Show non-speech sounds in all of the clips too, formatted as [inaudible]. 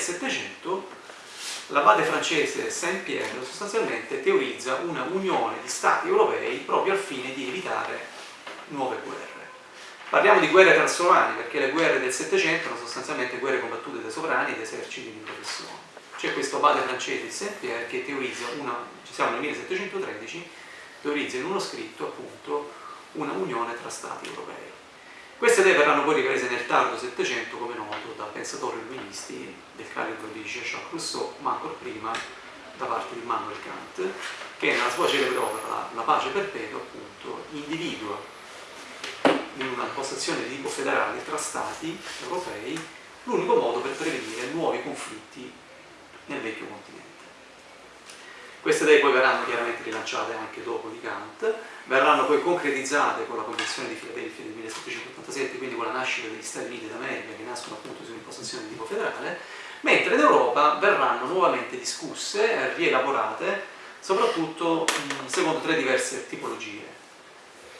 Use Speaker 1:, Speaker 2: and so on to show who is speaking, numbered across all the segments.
Speaker 1: Settecento l'abate francese Saint-Pierre sostanzialmente teorizza una unione di stati europei proprio al fine di evitare nuove guerre. Parliamo di guerre transovrane perché le guerre del Settecento sono sostanzialmente guerre combattute dai sovrani e da eserciti di professione. C'è questo abate francese Saint-Pierre che teorizza, una, ci siamo nel 1713, teorizza in uno scritto appunto una unione tra stati europei. Queste idee verranno poi riprese nel tardo Settecento, come noto, da pensatori illuministi del calibro di Jean-Jacques Rousseau, ma ancora prima da parte di Immanuel Kant, che nella sua celebre opera la pace perpetua, appunto, individua in una postazione di tipo federale tra stati europei l'unico modo per prevenire nuovi conflitti nel vecchio continente. Queste idee poi verranno chiaramente rilanciate anche dopo di Kant, verranno poi concretizzate con la Convenzione di Filadelfia del 1787, quindi con la nascita degli Stati Uniti d'America che nascono appunto su un'impostazione di tipo federale, mentre in Europa verranno nuovamente discusse, rielaborate, soprattutto secondo tre diverse tipologie.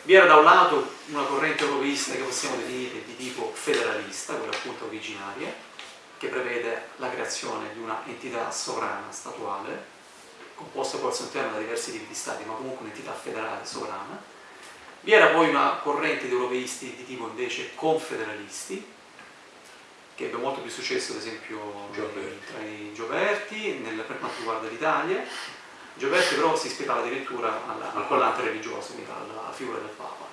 Speaker 1: Vi era da un lato una corrente europeista che possiamo definire di tipo federalista, quella appunto originaria, che prevede la creazione di una entità sovrana statuale, composta poi al suo interno da diversi tipi di stati, ma comunque un'entità federale sovrana. Vi era poi una corrente di europeisti di tipo invece confederalisti, che ebbe molto più successo ad esempio Gioberti. tra i Gioberti nel, per quanto riguarda l'Italia. Gioberti però si ispirava addirittura alla, al collante religioso, quindi alla, alla, figura del Papa.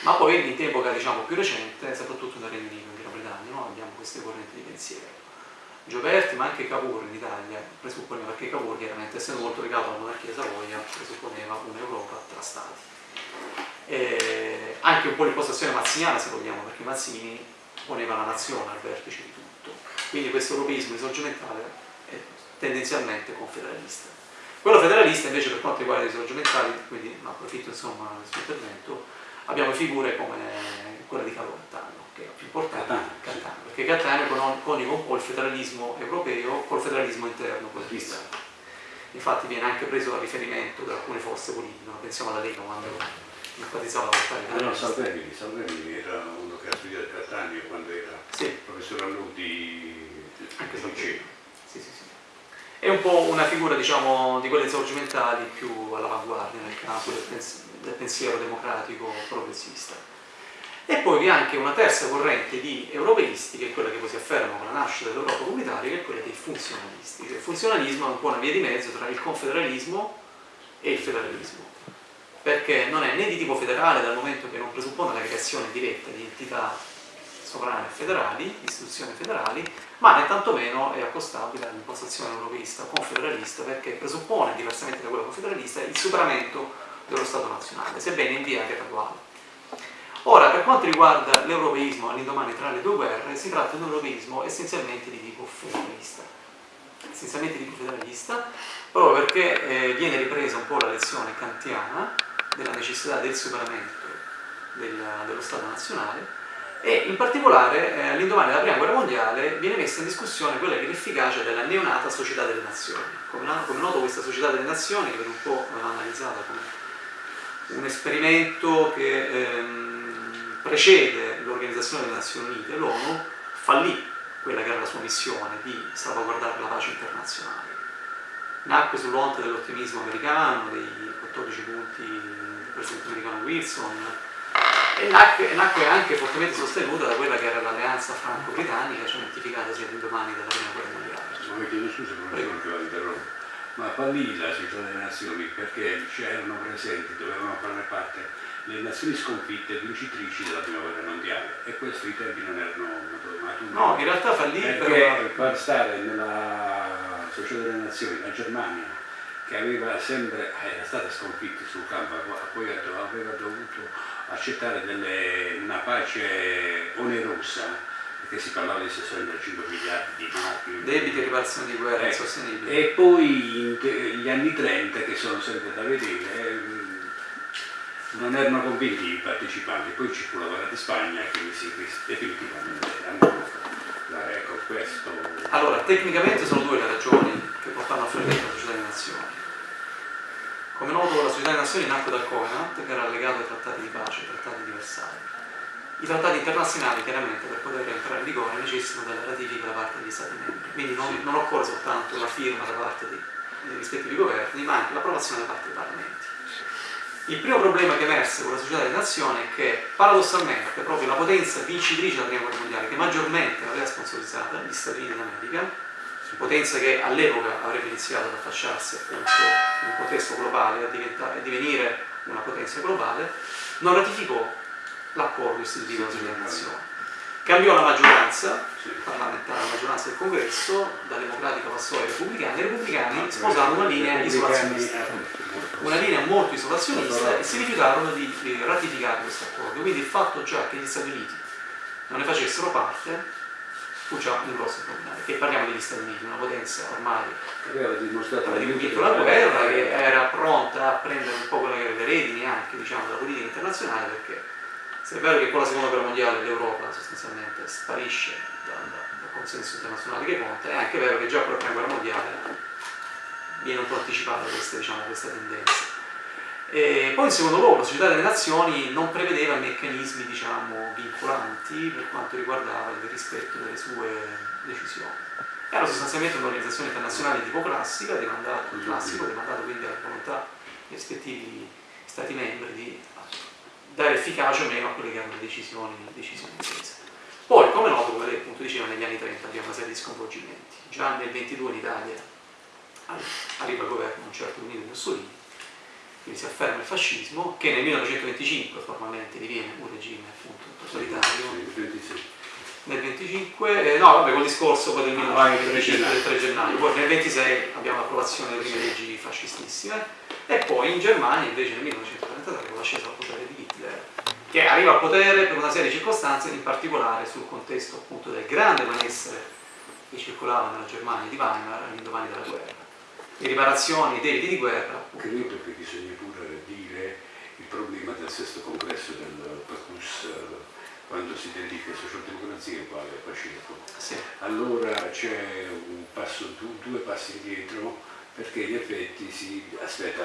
Speaker 1: Ma poi in epoca diciamo, più recente, soprattutto nel Regno Unito, in Gran Bretagna, no? abbiamo queste correnti di pensiero. Gioberti ma anche Cavour in Italia presupponeva, perché Cavour chiaramente essendo molto legato alla monarchia Savoia presupponeva un'Europa tra stati. E anche un po' l'impostazione mazziniana se vogliamo, perché Mazzini poneva la nazione al vertice di tutto. Quindi questo europeismo risorgimentale è tendenzialmente confederalista. Quello federalista invece per quanto riguarda i risorgimentali, quindi approfitto insomma del suo intervento, abbiamo figure come quella di Carlo Cattano che è più importante, Cattaneo, Cattaneo perché Cattaneo coniuga un po' il federalismo europeo col federalismo interno quotidiano. Infatti viene anche preso a riferimento da alcune forze politiche, no? pensiamo alla Lega quando enfatizzava la battaglia.
Speaker 2: Ah, no, Salvemini, Salvemini era uno che ha studiato Cattaneo quando era sì. professore all'Udi
Speaker 1: anche Salvemini. Sì, sì, sì. È un po' una figura diciamo, di quelle risorgimentali più all'avanguardia nel campo del, pens del pensiero democratico progressista. E poi vi è anche una terza corrente di europeisti, che è quella che poi si afferma con la nascita dell'Europa comunitaria, che è quella dei funzionalisti. Il funzionalismo è un po' una via di mezzo tra il confederalismo e il federalismo, perché non è né di tipo federale dal momento che non presuppone la creazione diretta di entità sovrane federali, istituzioni federali, ma né tantomeno è accostabile all'impostazione europeista confederalista perché presuppone, diversamente da quella confederalista, il superamento dello Stato nazionale, sebbene in via graduale. Ora, per quanto riguarda l'europeismo all'indomani tra le due guerre, si tratta di un europeismo essenzialmente di tipo federalista. Essenzialmente di tipo federalista, proprio perché eh, viene ripresa un po' la lezione kantiana della necessità del superamento del, dello Stato nazionale e in particolare eh, all'indomani della Prima Guerra Mondiale viene messa in discussione quella che è l'efficacia della neonata Società delle Nazioni. Come, come noto questa Società delle Nazioni, che viene un po' analizzata come un esperimento che... Ehm, precede l'Organizzazione delle Nazioni Unite, l'ONU, fallì quella che era la sua missione di salvaguardare la pace internazionale. Nacque sull'onta dell'ottimismo americano, dei 14 punti del presidente americano Wilson, e nacque, nacque, anche fortemente sostenuta da quella che era l'alleanza franco-britannica cementificata sia l'indomani della prima guerra mondiale.
Speaker 2: Chiedo scusa esempio, ma fallì la società delle nazioni perché c'erano presenti, dovevano fare parte le nazioni sconfitte vincitrici della prima guerra mondiale e questo i tempi non erano maturi.
Speaker 1: No, in realtà fallì
Speaker 2: perché
Speaker 1: però...
Speaker 2: far stare nella società delle nazioni la Germania che aveva sempre, era stata sconfitta sul campo, poi aveva dovuto accettare delle, una pace onerosa perché si parlava di 65 miliardi di marchi.
Speaker 1: Debiti e riparazione di guerra eh, insostenibili.
Speaker 2: E poi gli anni 30, che sono sempre da vedere, non erano convinti i partecipanti, poi ci fu la guerra di Spagna e quindi si definitivamente andò ecco questo.
Speaker 1: Allora, tecnicamente sono due le ragioni che portano a fallimento la società delle nazioni. Come noto la società delle nazioni nacque dal Covenant che era legato ai trattati di pace, ai trattati di Versailles. I trattati internazionali chiaramente per poter entrare in vigore necessitano della ratifica da parte degli Stati membri, quindi non, non occorre soltanto la firma da parte dei, dei rispettivi governi, ma anche l'approvazione da parte dei parlamenti. Il primo problema che emerse con la società delle nazioni è che paradossalmente proprio la potenza vincitrice della prima guerra mondiale che maggiormente l'aveva sponsorizzata, gli Stati Uniti d'America, potenza che all'epoca avrebbe iniziato ad affacciarsi appunto in un contesto globale, a, a divenire una potenza globale, non ratificò l'accordo istitutivo della società delle nazioni. Cambiò la maggioranza parlamentare, la maggioranza del congresso, da democratica passò ai repubblicani, i repubblicani sposarono una linea isolazionista, una linea molto isolazionista e si rifiutarono di ratificare questo accordo. Quindi il fatto già che gli Stati Uniti non ne facessero parte fu già un grosso problema, perché parliamo degli Stati Uniti, una potenza ormai
Speaker 2: dimostrato
Speaker 1: aveva vinto la guerra, che era pronta a prendere un po' quelle che erano le redini anche diciamo, della politica internazionale, perché se è vero che con la seconda guerra mondiale l'Europa sostanzialmente sparisce dal, dal, consenso internazionale che conta, è anche vero che già con la prima guerra mondiale viene un po' anticipata questa, diciamo, questa tendenza. E poi in secondo luogo la Società delle Nazioni non prevedeva meccanismi diciamo, vincolanti per quanto riguardava il rispetto delle sue decisioni. Era sostanzialmente un'organizzazione internazionale di tipo classica, demandato, classico, demandato quindi alla volontà dei rispettivi Stati membri di dare efficacia o meno a quelle che erano le decisioni, le decisioni prese. Poi, come noto, come lei appunto diceva, negli anni 30 abbiamo una serie di sconvolgimenti. Già nel 22 in Italia arriva il governo un certo Benito Mussolini, quindi si afferma il fascismo, che nel 1925 formalmente diviene un regime appunto totalitario. Nel 25, eh, no vabbè col discorso poi del 1925 del 3 gennaio, poi nel 26 abbiamo l'approvazione delle prime leggi fascistissime. E poi in Germania invece nel 1933 con l'ascesa al potere di Hitler che arriva al potere per una serie di circostanze in particolare sul contesto appunto del grande malessere che circolava nella Germania di Weimar all'indomani della guerra le riparazioni, i debiti di guerra
Speaker 2: credo che bisogna pure dire il problema del sesto congresso del PACUS quando si dedica a socialdemocrazia e quale fascismo
Speaker 1: sì.
Speaker 2: allora c'è un passo, due passi indietro perché in effetti si aspetta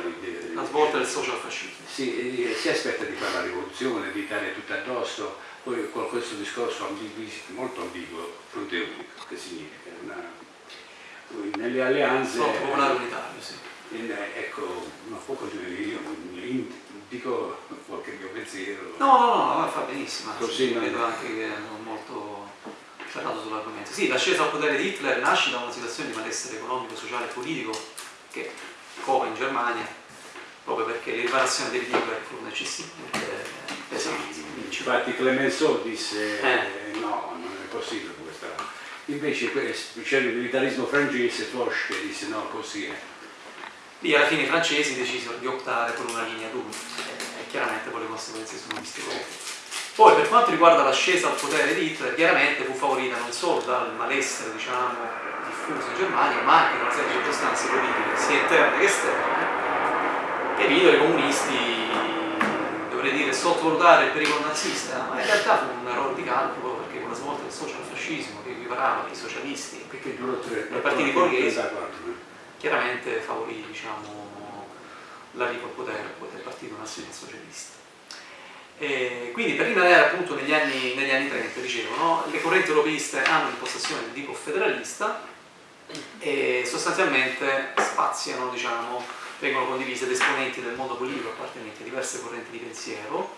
Speaker 1: la svolta del social fascismo.
Speaker 2: Sì, si aspetta di fare la rivoluzione, di dare tutto addosso, poi con questo discorso ambiguo, molto ambiguo, fronte unico, che significa una, nelle alleanze...
Speaker 1: Popolare unitario, sì.
Speaker 2: In, ecco, non può continuare io, dico qualche mio pensiero.
Speaker 1: No, no, no, fa benissimo,
Speaker 2: Così
Speaker 1: vedo anche che è molto ferrato sull'argomento. Sì, l'ascesa al potere di Hitler nasce da una situazione di malessere economico, sociale e politico che cova in Germania proprio perché le riparazioni dei libri furono eccessivamente pesanti.
Speaker 2: Infatti Clemenceau disse eh. no, non è possibile Invece c'era il militarismo francese, Foch che disse no, così è.
Speaker 1: Lì alla fine i francesi decisero di optare per una linea d'uno. E chiaramente poi le conseguenze sono viste Poi per quanto riguarda l'ascesa al potere di Hitler, chiaramente fu favorita non solo dal malessere diciamo, diffuso in Germania, ma anche da una serie di circostanze politiche, sia interne che esterne, che videro i comunisti, dovrei dire, sottovalutare il pericolo nazista, ma in realtà fu un errore di calcolo perché con la svolta del socialfascismo equiparava i socialisti
Speaker 2: ai
Speaker 1: partiti borghesi, chiaramente favorì diciamo, l'arrivo al potere del partito nazionalsocialista. E quindi per rimanere appunto negli anni, negli anni 30, dicevo, no? le correnti europeiste hanno un'impostazione di tipo federalista e sostanzialmente spaziano, diciamo, vengono condivise da esponenti del mondo politico appartenenti a diverse correnti di pensiero,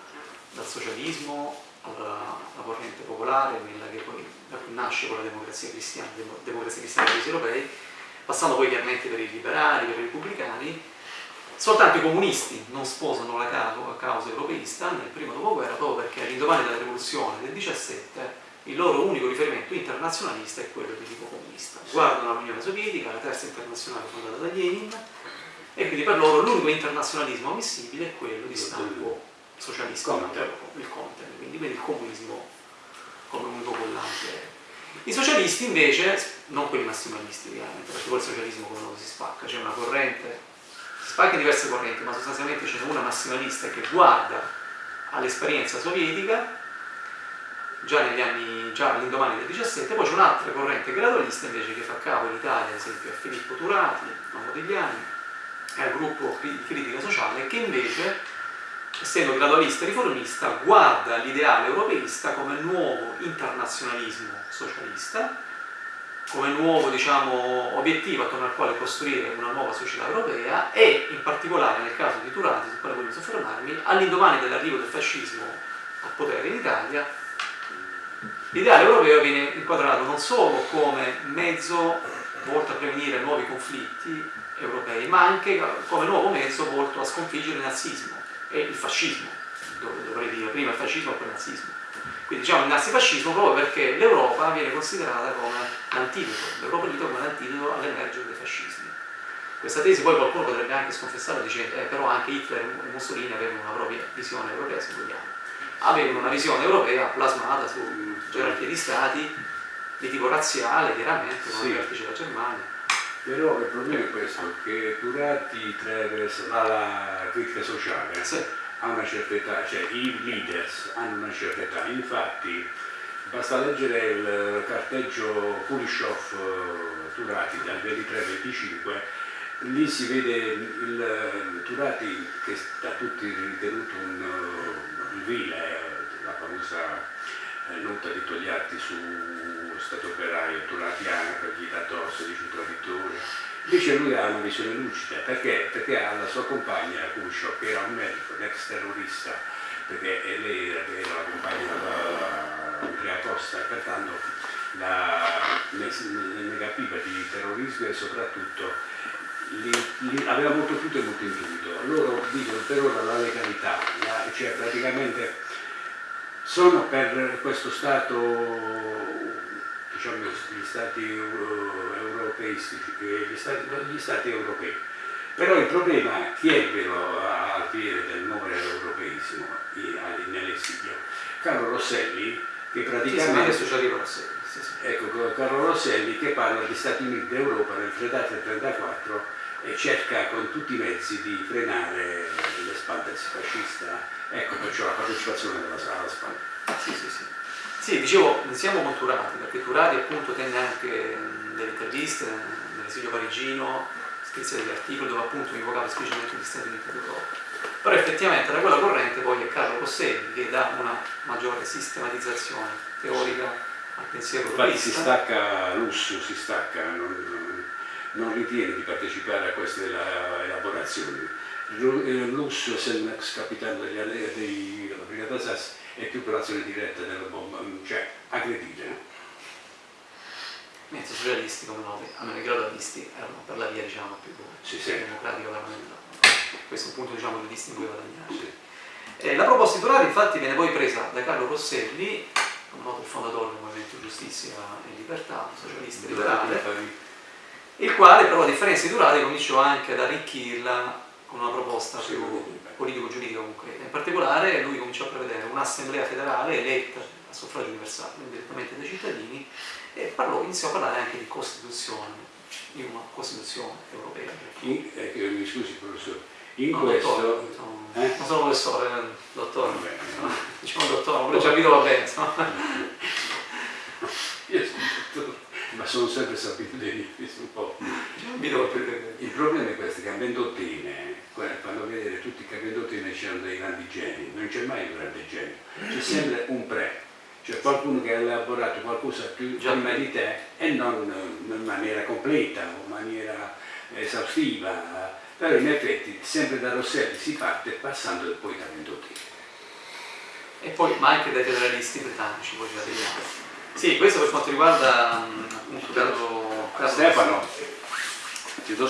Speaker 1: dal socialismo alla, alla corrente popolare, quella che poi da cui nasce con la democrazia cristiana, democrazia cristiana paesi europei, passando poi chiaramente per i liberali, per i repubblicani, soltanto i comunisti non sposano la causa europeista nel primo dopoguerra proprio perché all'indomani della rivoluzione del 17 il loro unico riferimento internazionalista è quello di tipo comunista. Guardano l'Unione Sovietica, la terza internazionale fondata da Lenin e quindi per loro l'unico internazionalismo ammissibile è quello di stampo socialista, il content, quindi, quindi il comunismo come unico collante. I socialisti invece, non quelli massimalisti ovviamente, perché poi il socialismo come noto si spacca, c'è una corrente, si spacca diverse correnti, ma sostanzialmente c'è una massimalista che guarda all'esperienza sovietica già negli anni, già all'indomani del 17, poi c'è un'altra corrente gradualista invece che fa capo in Italia, ad esempio a Filippo Turati, a Modigliani, e al gruppo di critica sociale, che invece essendo gradualista e riformista, guarda l'ideale europeista come nuovo internazionalismo socialista, come nuovo diciamo, obiettivo attorno al quale costruire una nuova società europea e in particolare nel caso di Turati, sul quale voglio soffermarmi, all'indomani dell'arrivo del fascismo al potere in Italia, l'ideale europeo viene inquadrato non solo come mezzo volto a prevenire nuovi conflitti europei, ma anche come nuovo mezzo volto a sconfiggere il nazismo e il fascismo, dovrei dire prima il fascismo e poi il nazismo. Quindi diciamo il nazifascismo proprio perché l'Europa viene considerata come l'antidoto, l'Europa unita come l'antidoto all'emergere dei fascismi. Questa tesi poi qualcuno potrebbe anche sconfessarla dicendo eh, però anche Hitler e Mussolini avevano una propria visione europea se vogliamo. Avevano una visione europea plasmata su gerarchie di stati di tipo razziale chiaramente come sì. vertice della Germania
Speaker 2: però il problema è questo, che Turati attraverso la critica sociale sì. a una certa età, cioè i leaders hanno una certa età, infatti basta leggere il carteggio Kulishov-Turati eh, dal 23-25 lì si vede il Turati che da tutti ritenuto un, un vile, la famosa nota di Togliatti su Stato operaio, turatiano, che gli dà addosso, dice un traditore. Invece lui ha una visione lucida, perché? Perché ha la sua compagna, Cuscio, che era un medico, un ex terrorista, perché lei era, era la compagna Andrea Costa, e pertanto la, ne, capiva di terrorismo e soprattutto li, li, aveva molto tutto e molto intuito. Loro dicono per ora la legalità, la, cioè praticamente sono per questo Stato, diciamo gli Stati europeistici, gli stati, gli stati europei. Però il problema chi ebbero al piede del nuovo europeismo nell'esilio? Carlo Rosselli, che praticamente...
Speaker 1: Sì, Rosselli. Sì, sì.
Speaker 2: Ecco, Carlo Rosselli che parla di Stati Uniti d'Europa nel 33-34 e cerca con tutti i mezzi di frenare l'espansione fascista Ecco perciò la partecipazione della sala Spagna.
Speaker 1: Sì, sì, sì. Sì, dicevo, ne siamo conturati, perché Turati appunto tenne anche delle interviste nell'esilio parigino, scrisse degli articoli dove appunto invocava esplicitamente gli Stati Uniti d'Europa. Però effettivamente da quella corrente poi è Carlo Rosselli che dà una maggiore sistematizzazione teorica al pensiero
Speaker 2: Infatti si stacca Lusso, si stacca, non, non ritiene di partecipare a queste elaborazioni Lusso, essendo ex capitano degli, della Brigata Sassi, è più per l'azione diretta della bomba, mm, cioè aggredire.
Speaker 1: Mentre socialisti, come note, almeno i gradualisti, erano per la via diciamo, più,
Speaker 2: sì, sì.
Speaker 1: democratica parlamentare. Questo è un punto diciamo, di distinguo guadagnare. Sì. Eh, la proposta titolare infatti viene poi presa da Carlo Rosselli, come noto il fondatore del Movimento Giustizia e Libertà, socialista e liberale, il quale però a differenza di Durati cominciò anche ad arricchirla con una proposta più politico-giuridica comunque. In particolare lui cominciò a prevedere un'assemblea federale eletta a suffragio universale, quindi direttamente dai cittadini, e parlò, iniziò a parlare anche di Costituzione, di una Costituzione europea.
Speaker 2: In, eh, mi scusi professore, in no, questo... Dottore,
Speaker 1: diciamo, eh? Non sono professore, eh, dottore. Vabbè, diciamo dottore, pure già Vito va bene.
Speaker 2: Io sono dottore, ma sono sempre sapito dei [laughs] un po'.
Speaker 1: Il
Speaker 2: problema è questo, che a ventottine fanno vedere tutti i capidotti che c'erano dei grandi geni, non c'è mai un grande genio, c'è sempre un pre, cioè qualcuno che ha elaborato qualcosa più prima di te e non in maniera completa o in maniera esaustiva, però in effetti sempre da Rosselli si parte passando poi da Vendottini.
Speaker 1: E poi, ma anche dai federalisti britannici, poi ci arriviamo. Sì, questo per quanto riguarda appunto Carlo, Carlo
Speaker 2: Stefano.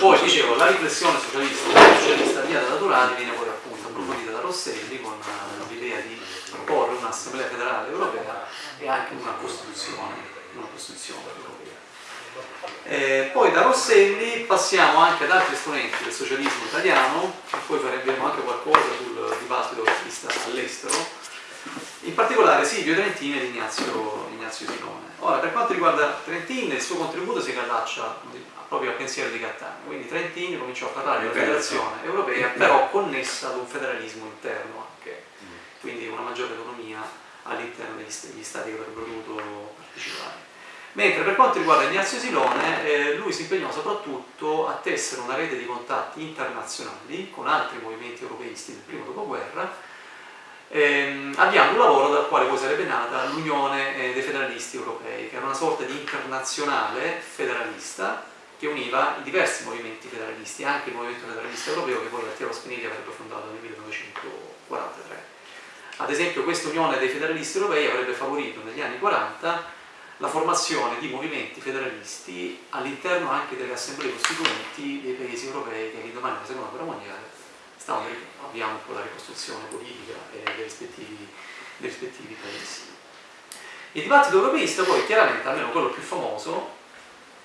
Speaker 1: Poi dicevo, la riflessione socialista, socialista via da Turati viene poi appunto approfondita da Rosselli con eh, l'idea di proporre un'assemblea federale europea e anche una costituzione, una costituzione europea. Eh, poi da Rosselli passiamo anche ad altri esponenti del socialismo italiano e poi faremo anche qualcosa sul dibattito che si sta all'estero in particolare Silvio Trentini ed Ignazio, Ignazio Silone. Ora, per quanto riguarda Trentini, il suo contributo si allaccia proprio al pensiero di Cattaneo, quindi Trentini cominciò a parlare di una federazione europea, però connessa ad un federalismo interno anche, quindi una maggiore autonomia all'interno degli stati che avrebbero dovuto partecipare. Mentre per quanto riguarda Ignazio Silone, eh, lui si impegnò soprattutto a tessere una rete di contatti internazionali con altri movimenti europeisti del primo dopoguerra ehm, avviando un lavoro dal quale poi sarebbe nata l'Unione eh, dei Federalisti Europei, che era una sorta di internazionale federalista che univa i diversi movimenti federalisti, anche il movimento federalista europeo che poi Altiero Spinelli avrebbe fondato nel 1943. Ad esempio questa unione dei federalisti europei avrebbe favorito negli anni 40 la formazione di movimenti federalisti all'interno anche delle assemblee costituenti dei paesi europei che all'indomani della seconda guerra mondiale stavano avviando po' la ricostruzione politica dei rispettivi, dei rispettivi paesi. Il dibattito europeista poi chiaramente, almeno quello più famoso,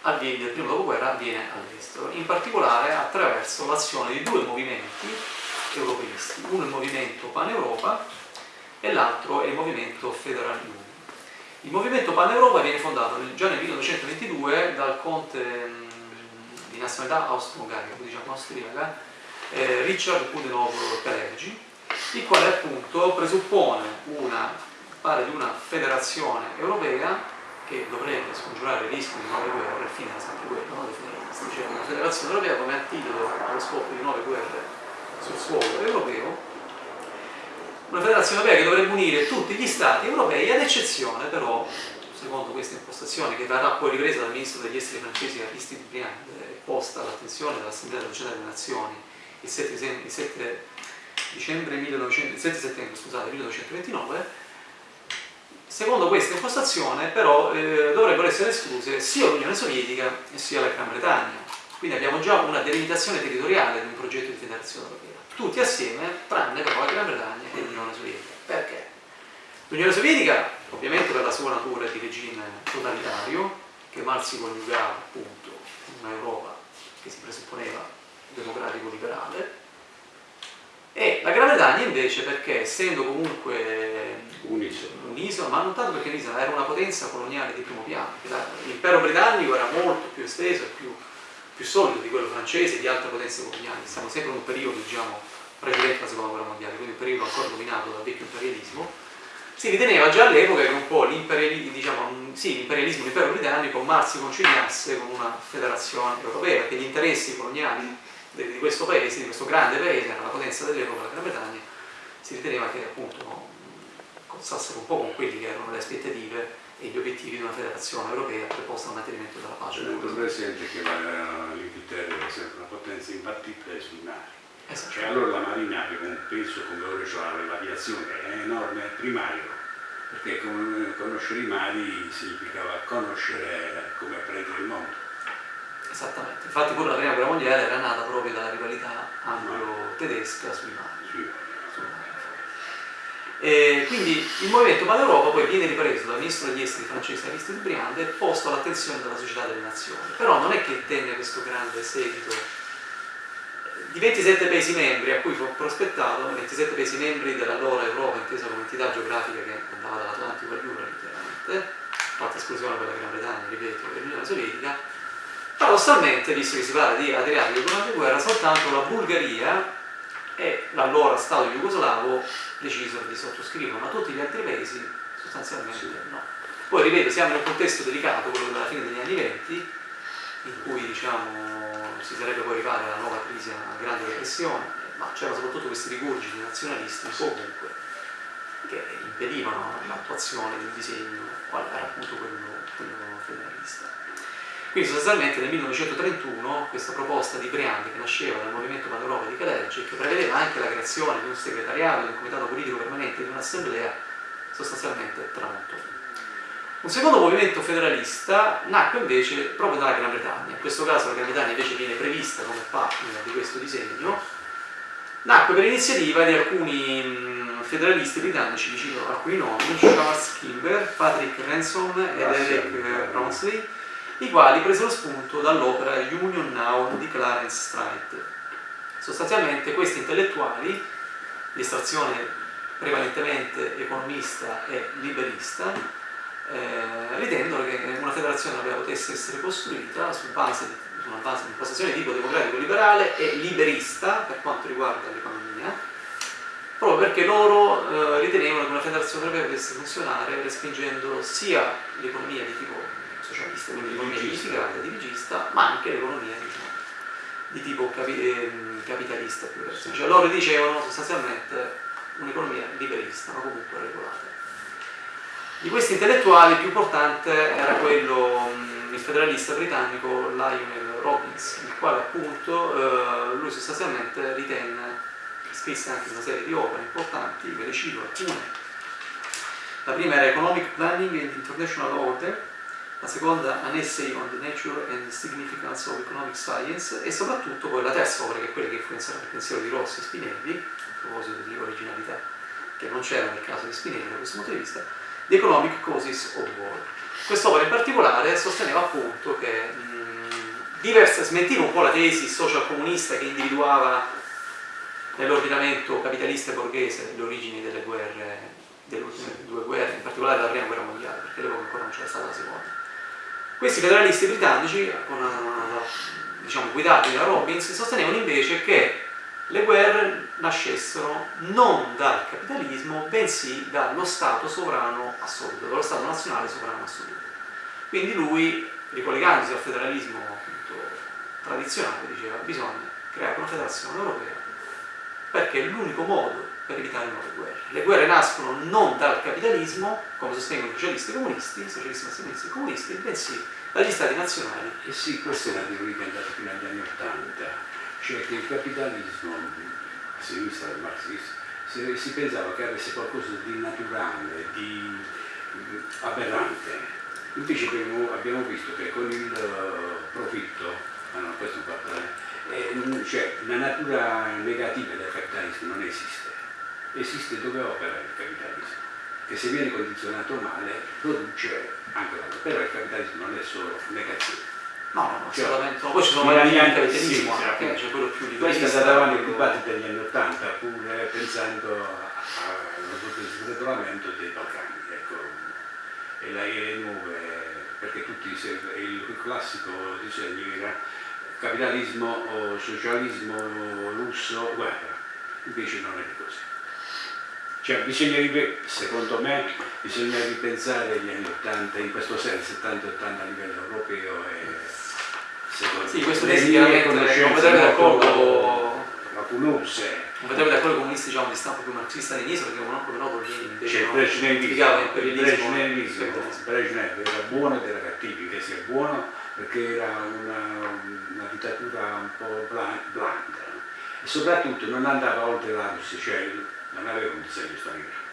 Speaker 1: avviene, del primo dopoguerra avviene all'estero, in particolare attraverso l'azione di due movimenti europeisti, uno è il movimento Pan-Europa e l'altro è il movimento Federal Union. Il movimento Pan-Europa viene fondato già nel 1922 dal conte mh, di nazionalità austro-ungarica, diciamo austriaca, eh, Richard Kudenov Kalergi, il quale appunto presuppone una, pare di una federazione europea che dovrebbe scongiurare il rischio di nuove guerre, fine è sempre quello, no? cioè una federazione europea come antidoto allo scopo di nuove guerre sul suolo europeo, una federazione europea che dovrebbe unire tutti gli stati europei, ad eccezione però, secondo questa impostazione che verrà poi ripresa dal ministro degli esteri francese Aristide Briand posta all'attenzione dell'Assemblea delle Nazioni il 7, il 7 dicembre 1900, il 7 settembre scusate, 1929, Secondo questa impostazione però eh, dovrebbero essere escluse sia l'Unione Sovietica sia la Gran Bretagna. Quindi abbiamo già una delimitazione territoriale di un progetto di federazione europea. Tutti assieme, tranne però la Gran Bretagna e l'Unione Sovietica. Perché? L'Unione Sovietica, ovviamente per la sua natura di regime totalitario, che mal si coniugava appunto in un'Europa che si presupponeva democratico-liberale, e la Gran Bretagna invece perché essendo comunque un'isola, ma non tanto perché un'isola, era una potenza coloniale di primo piano, l'impero britannico era molto più esteso e più, più, solido di quello francese e di altre potenze coloniali, siamo sempre in un periodo diciamo, precedente alla seconda guerra mondiale, quindi un periodo ancora dominato dal vecchio imperialismo, si riteneva già all'epoca che un po' l'imperialismo, diciamo, sì, l'impero britannico mal si conciliasse con una federazione europea, perché gli interessi coloniali di questo paese, di questo grande paese, era la potenza dell'epoca, la Gran Bretagna, si riteneva che appunto no, un po' con quelli che erano le aspettative e gli obiettivi di una federazione europea preposta al mantenimento della pace.
Speaker 2: Tenendo presente che l'Inghilterra è sempre una potenza imbattibile sui mari. Esatto. Cioè allora la Marina aveva un peso come ora cioè l'aviazione è enorme, è primario, perché conoscere i mari significava conoscere come apprendere il mondo.
Speaker 1: Esattamente, infatti pure la prima guerra mondiale era nata proprio dalla rivalità anglo-tedesca sui mari. Sì. E quindi il movimento Pan-Europa poi viene ripreso dal ministro degli esteri francese Aristide Briand e posto all'attenzione della società delle nazioni. Però non è che tenne questo grande seguito. Di 27 paesi membri a cui fu prospettato, 27 paesi membri dell'allora Europa intesa come entità geografica che andava dall'Atlantico all'Ura, letteralmente, fatta esclusione per la Gran Bretagna, ripeto, e l'Unione Sovietica, Paradossalmente, visto che si parla di Adriatico durante la guerra, soltanto la Bulgaria e l'allora Stato jugoslavo decisero di sottoscrivere, ma tutti gli altri paesi sostanzialmente no. Poi ripeto, siamo in un contesto delicato, quello della fine degli anni venti, in cui diciamo, si sarebbe poi arrivata alla nuova crisi, alla grande depressione, ma c'erano soprattutto questi rigurgiti nazionalisti comunque che impedivano l'attuazione di un disegno, quale era appunto quello, quello federalista. Quindi sostanzialmente nel 1931 questa proposta di Briandi che nasceva dal movimento Pan-Europa di Caleggi che prevedeva anche la creazione di un segretariato, di un comitato politico permanente, di un'assemblea, sostanzialmente tramontò. Un secondo movimento federalista nacque invece proprio dalla Gran Bretagna, in questo caso la Gran Bretagna invece viene prevista come partner di questo disegno, nacque per iniziativa di alcuni federalisti britannici, vi cito alcuni nomi, Charles Kimber, Patrick Ransom ed Eric Ronsley, i quali presero spunto dall'opera Union Now di Clarence Stride. Sostanzialmente questi intellettuali, di estrazione prevalentemente economista e liberista, eh, ritendono che una federazione europea potesse essere costruita su base di una base di impostazione di tipo democratico liberale e liberista per quanto riguarda l'economia, proprio perché loro eh, ritenevano che una federazione europea potesse funzionare respingendo sia l'economia di tipo socialista, quindi l'economia unificata, dirigista, ma anche l'economia diciamo, di tipo capi, eh, capitalista più cioè loro dicevano sostanzialmente un'economia liberista, ma comunque regolata. Di questi intellettuali il più importante era quello, il federalista britannico Lionel Robbins, il quale appunto eh, lui sostanzialmente ritenne, scrisse anche una serie di opere importanti, ve le cito alcune. La prima era Economic Planning and International Order, la seconda An Essay on the Nature and Significance of Economic Science e soprattutto poi la terza opera che è quella che influenzerà il pensiero di Rossi e Spinelli, a proposito di originalità che non c'era nel caso di Spinelli da questo punto di vista, The Economic Causes of War. Quest'opera in particolare sosteneva appunto che mh, diversa, smentiva un po' la tesi social comunista che individuava nell'ordinamento capitalista e borghese le origini delle guerre, delle ultime due guerre, in particolare della prima guerra mondiale, perché all'epoca ancora non c'era stata la seconda. Questi federalisti britannici, con, diciamo, guidati da Robbins, sostenevano invece che le guerre nascessero non dal capitalismo, bensì dallo Stato sovrano assoluto, dallo Stato nazionale sovrano assoluto. Quindi lui, ricollegandosi al federalismo tradizionale, diceva bisogna creare una federazione europea perché è l'unico modo per evitare nuove guerre. Le guerre nascono non dal capitalismo, come sostengono i socialisti comunisti, i socialisti nazionalisti comunisti, bensì dagli stati nazionali.
Speaker 2: E sì, questa è una teoria che è andata fino agli anni Ottanta, cioè che il capitalismo, a sinistra del marxismo, si, si, pensava che avesse qualcosa di naturale, di aberrante. Invece abbiamo, abbiamo visto che con il profitto, ah no, questo non fa eh, cioè la natura negativa del capitalismo non esiste esiste dove opera il capitalismo, che se viene condizionato male produce anche l'altro, però il capitalismo non è solo negazione.
Speaker 1: No, no, cioè, assolutamente. Poi ci sono vari anche capitalismo, sì, anche, c'è quello più di
Speaker 2: Questo è andato avanti il dibattito degli anni Ottanta, pure pensando allo sregolamento dei Balcani, ecco, e le nuove, perché tutti il classico disegno era capitalismo, socialismo russo, guerra, invece non è così. Cioè bisogna, secondo me, bisogna ripensare gli anni 80 in questo senso, 70-80 a livello europeo e
Speaker 1: secondo sì, questo me sicuramente non vedrebbe d'accordo
Speaker 2: lacunose.
Speaker 1: Non vedrebbe d'accordo comunisti diciamo, di stampo più marxista-leninista perché come noto Lenin invece
Speaker 2: cioè, Brezhnev, Brezhnev era buono ed era cattivo, che sia buono perché era una, una dittatura un po' blanda. E soprattutto non andava oltre la Russia, cioè non aveva un disegno straniero.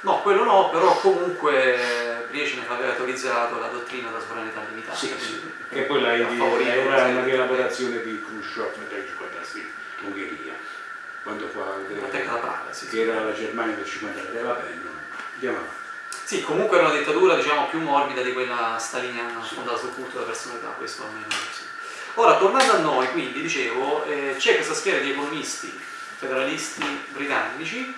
Speaker 1: No, quello no, però comunque Brezhnev aveva autorizzato la dottrina della sovranità limitata.
Speaker 2: Sì, sì. E poi la, era una rielaborazione di Khrushchev nel 1956 in Ungheria, quando fa
Speaker 1: la Praga,
Speaker 2: sì, che sì. era la Germania del 53, va bene, andiamo avanti.
Speaker 1: Sì, comunque era una dittatura diciamo, più morbida di quella staliniana fondata sul culto della personalità, questo almeno sì. Ora, tornando a noi, quindi, dicevo, eh, c'è questa schiera di economisti federalisti britannici,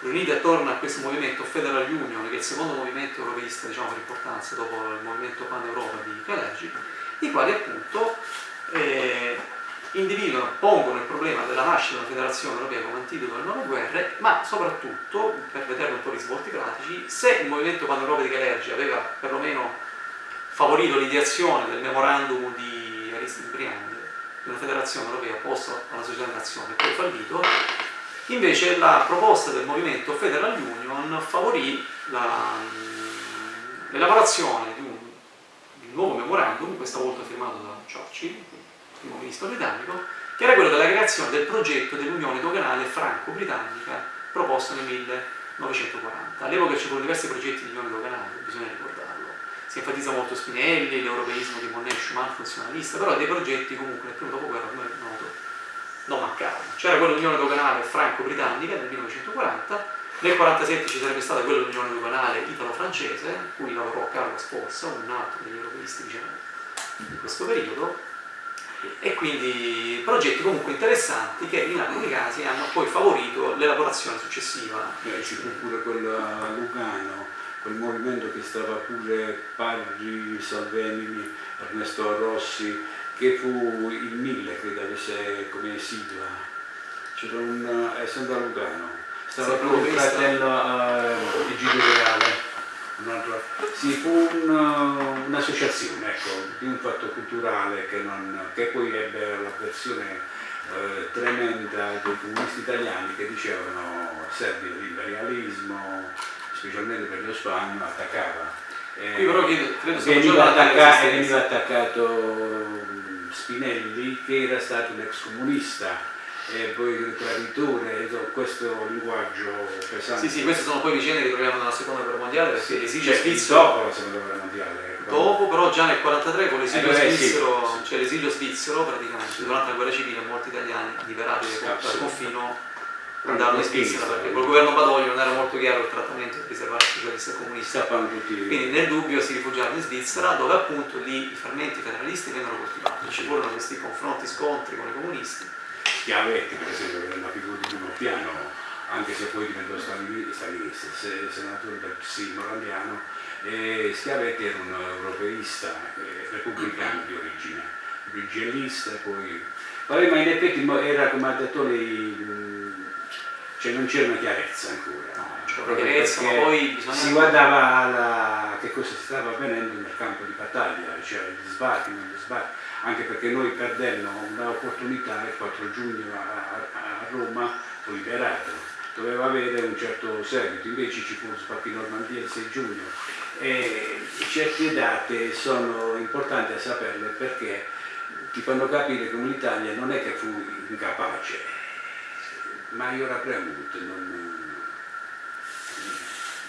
Speaker 1: riuniti attorno a questo movimento Federal Union, che è il secondo movimento europeista diciamo, per importanza dopo il movimento Pan-Europa di Kalergi, i quali appunto eh, individuano, pongono il problema della nascita della federazione europea come antidoto alle nuove guerre, ma soprattutto, per vedere un po' i risvolti pratici, se il movimento Pan-Europa di Kalergi aveva perlomeno favorito l'ideazione del memorandum di Aristide Briand una federazione europea posta alla società nazione poi fallito, invece la proposta del movimento Federal Union favorì l'elaborazione di, di un, nuovo memorandum, questa volta firmato da Churchill, il primo ministro britannico, che era quello della creazione del progetto dell'Unione Doganale Franco-Britannica proposto nel 1940. All'epoca c'erano diversi progetti di Unione Doganale, bisogna ricordarlo si enfatizza molto Spinelli, l'europeismo di Monet Schumann funzionalista, però dei progetti comunque nel primo dopoguerra, come è noto, non mancavano. C'era quella Unione Doganale franco-britannica nel 1940, nel 1947 ci sarebbe stata quella Unione Doganale italo-francese, cui lavorò Carlo Sforza, un altro degli europeisti diciamo, di questo periodo, e quindi progetti comunque interessanti che in alcuni casi hanno poi favorito l'elaborazione successiva.
Speaker 2: Beh, fu pure quello a Lugano, quel movimento che stava pure Parri, Salvemini, Ernesto Rossi, che fu il Mille, credo avesse come sigla, c'era un, è sempre a Lugano, stava sì, pure il fratello uh, Egidio Reale, un'altra, sì, fu un'associazione, ecco, di un fatto culturale che, non, che poi ebbe la versione eh, tremenda dei comunisti italiani che dicevano servile l'imperialismo, specialmente per lo Spagno, attaccava.
Speaker 1: Eh, Qui però credo, credo
Speaker 2: veniva, attaccato, veniva attaccato Spinelli che era stato un ex comunista e poi il traditore, questo linguaggio pesante.
Speaker 1: Sì, sì, queste sono poi vicende che troviamo nella seconda guerra mondiale perché sì, l'esilio
Speaker 2: cioè,
Speaker 1: svizzero.
Speaker 2: Dopo la seconda guerra mondiale.
Speaker 1: Ecco. Dopo, però già nel 1943 con l'esilio eh, svizzero, sì, cioè l'esilio svizzero praticamente, sì. durante la guerra civile molti italiani liberati dal confino andarono in Svizzera perché col governo Badoglio non era molto chiaro il trattamento riservato ai socialisti e comunisti. Quindi nel dubbio si rifugiarono in Svizzera dove appunto lì i fermenti federalisti vennero coltivati. Ci furono questi confronti, scontri con i comunisti
Speaker 2: Schiavetti per esempio che era una figura di primo piano anche se poi diventò stalinista, senatore del PSI morandiano e Schiavetti era un europeista eh, repubblicano di origine brigellista poi vabbè ma in effetti era come ha detto lei cioè non c'era una chiarezza ancora.
Speaker 1: Chiarezza, ma poi bisogna...
Speaker 2: si guardava alla, che cosa stava avvenendo nel campo di battaglia cioè gli sbarchi, non gli sbarchi. Anche perché noi perdemmo un'opportunità il 4 giugno a, a Roma, fu liberato, doveva avere un certo seguito, invece ci fu in Normandia il 6 giugno. E certe date sono importanti a saperle perché ti fanno capire come l'Italia non è che fu incapace, ma io era premuto. Non...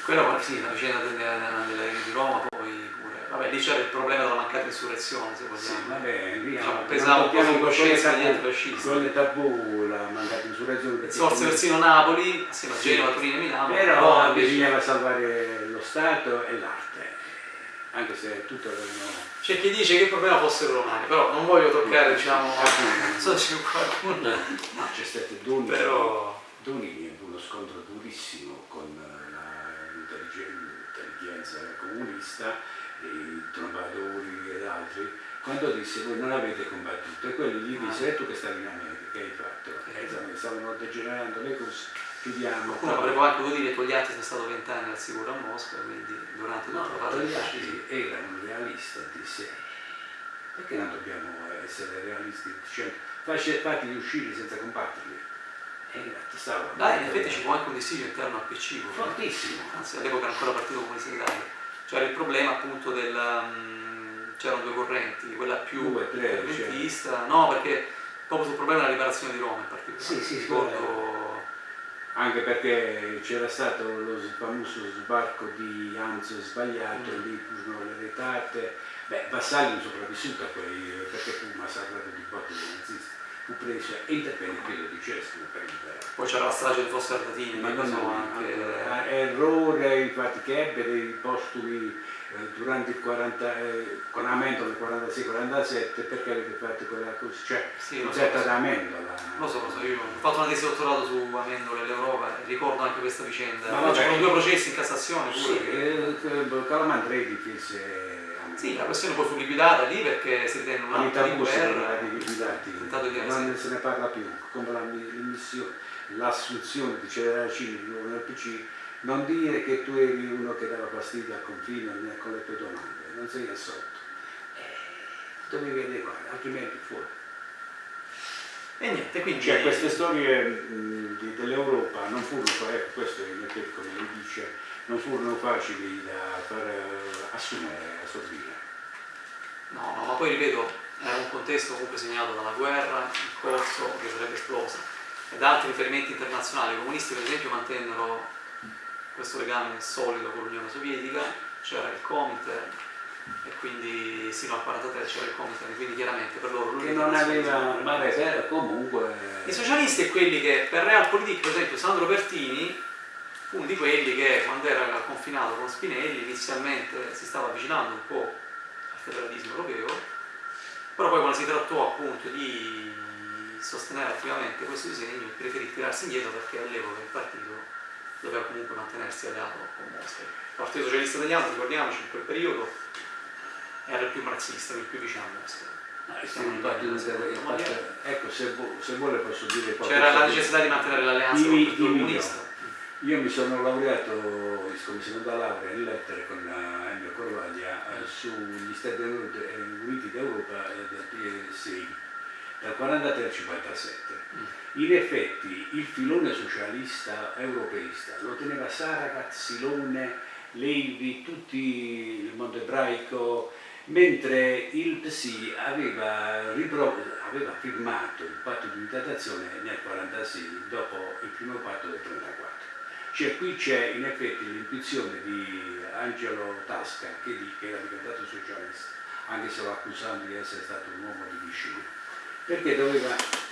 Speaker 1: Quella sì, la vicenda di Roma poi Vabbè, lì c'era il problema della mancata insurrezione, se vogliamo. Sì,
Speaker 2: vabbè, lì
Speaker 1: diciamo, pesava un po' su coscienza degli antifascisti.
Speaker 2: Con le tabù, la mancata insurrezione.
Speaker 1: Sorse persino Napoli, assieme a Genova, Torino e Milano.
Speaker 2: Però bisognava salvare lo Stato e l'arte, anche se tutto avevano...
Speaker 1: C'è chi dice che il problema fossero romani, però non voglio toccare, diciamo, non so se c'è qualcuno.
Speaker 2: No, c'è stato Doni,
Speaker 1: però...
Speaker 2: Doni uno scontro durissimo con l'intelligenza comunista i trombadori ed altri, quando disse voi non avete combattuto e quelli gli dissero e tu che stavi in America, che hai fatto? Eh, stavano degenerando le cose, chiudiamo.
Speaker 1: Qualcuno avrebbe anche potuto dire Togliatti è stato vent'anni al sicuro a Mosca, quindi durante tutta
Speaker 2: no,
Speaker 1: la fase
Speaker 2: Togliatti era un realista, disse perché non dobbiamo essere realisti dicendo fatti uscire senza combatterli? E
Speaker 1: stavo. Dai, in effetti ci fu anche un dissidio interno al PC.
Speaker 2: Fortissimo.
Speaker 1: Anzi, all'epoca era ancora partito comunista d'Italia c'era il problema appunto del... Um, c'erano due correnti, quella più fermentista, no perché proprio sul problema della liberazione di Roma in particolare.
Speaker 2: Sì, sì, ricordo... Anche perché c'era stato lo famoso sbarco di Anzo sbagliato, mm. lì furono le retate, beh Vassalli non sopravvissuto a quei, perché fu massacrato di dei nazisti fu preso e intervenne di Cesco per liberare.
Speaker 1: Poi c'era la strage di Fosse Ardatini, ma non anche...
Speaker 2: Allora, errore infatti che ebbe dei postumi eh, durante il 40, eh, con Amendola nel 46-47 perché avete fatto quella cosa, cioè sì, concetta so, da Amendola.
Speaker 1: Lo so, lo so, io ho fatto una tesi dottorato su Amendola e l'Europa e ricordo anche questa vicenda. Ma c'erano due processi in Cassazione pure.
Speaker 2: Sì, che... eh, Calamandrei difese
Speaker 1: sì, la questione poi fu liquidata lì perché si ritenne un atto di guerra.
Speaker 2: Tentato di non se ne parla più, come l'assunzione di Celeracini di nuovo nel PC, non dire che tu eri uno che dava fastidio al confine con le tue domande, non sei assolto. Eh, dovevi adeguare, altrimenti fuori.
Speaker 1: E niente, quindi...
Speaker 2: Cioè queste storie dell'Europa non furono, ecco questo è come lui dice, non furono facili da far eh, assumere, assorbire.
Speaker 1: No, no, ma poi ripeto, era un contesto comunque segnato dalla guerra in corso che sarebbe esplosa e da altri riferimenti internazionali. I comunisti per esempio mantennero questo legame solido con l'Unione Sovietica, c'era il Comiter e quindi sino al 43 c'era il Comiter, quindi chiaramente per loro
Speaker 2: che non aveva, vabbè, comunque...
Speaker 1: I socialisti e quelli che per Realpolitik, per esempio Sandro Pertini fu uno di quelli che quando era confinato con Spinelli inizialmente si stava avvicinando un po' al federalismo europeo, però poi quando si trattò appunto di sostenere attivamente questo disegno preferì tirarsi indietro perché all'epoca il partito doveva comunque mantenersi alleato con Mosca. Il Partito Socialista Italiano, ricordiamoci, in quel periodo era il più marxista, il più vicino a Mosca.
Speaker 2: ecco, se, se, vuole posso dire qualcosa.
Speaker 1: C'era la necessità di mantenere l'alleanza con il Partito Comunista
Speaker 2: io mi sono laureato come seconda laurea in lettere con Ennio Corvaglia eh, sugli Stati Uniti d'Europa del PSI dal 43 al 57. In effetti il filone socialista europeista lo teneva Saragat, Silone, Levi, tutti il mondo ebraico, mentre il PSI aveva, aveva firmato il patto di unità d'azione nel 1946 dopo il primo patto del 1934. Cioè, qui c'è in effetti l'intuizione di Angelo Tasca che, che era diventato socialista, anche se lo accusando di essere stato un uomo di vicino, perché doveva...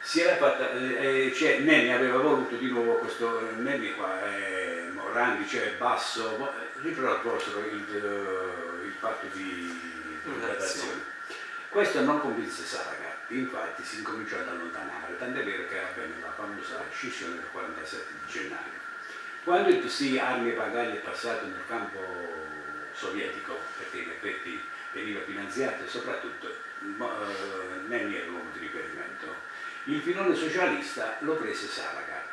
Speaker 2: Si era fatta, eh, cioè Nenni aveva voluto di nuovo questo, Nenni qua, eh, Morandi, cioè Basso, riproposero il, il patto di gradazione. Questo non convinse Saragat, infatti si incominciò ad allontanare, tant'è vero che avvenne la famosa scissione del 47 di gennaio. Quando il PC Armi e Bagagli è passato nel campo sovietico, perché in effetti veniva finanziato e soprattutto eh, Nenni era l'uomo di riferimento, il filone socialista lo prese Saragat,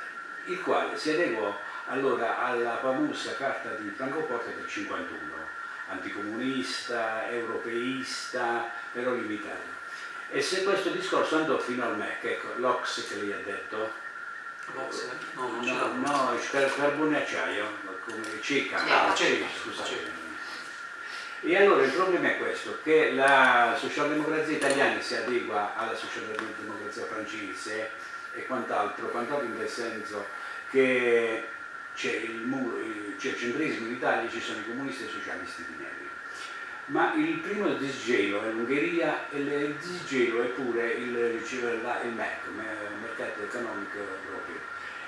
Speaker 2: il quale si adeguò allora alla famosa carta di Francoforte del 51, anticomunista, europeista, però limitato. E se questo discorso andò fino al MEC, ecco, l'Ox che lei ha detto,
Speaker 1: No, non
Speaker 2: no, no, il carbone acciaio, come CECA,
Speaker 1: ah, scusate.
Speaker 2: E allora il problema è questo, che la socialdemocrazia italiana si adegua alla socialdemocrazia francese e quant'altro, quant'altro in quel senso che c'è il, il, centrismo in Italia, ci sono i comunisti e i socialisti di neri. Ma il primo disgelo è l'Ungheria e il disgelo è pure il, il MEC, il Mercato Economico Europeo.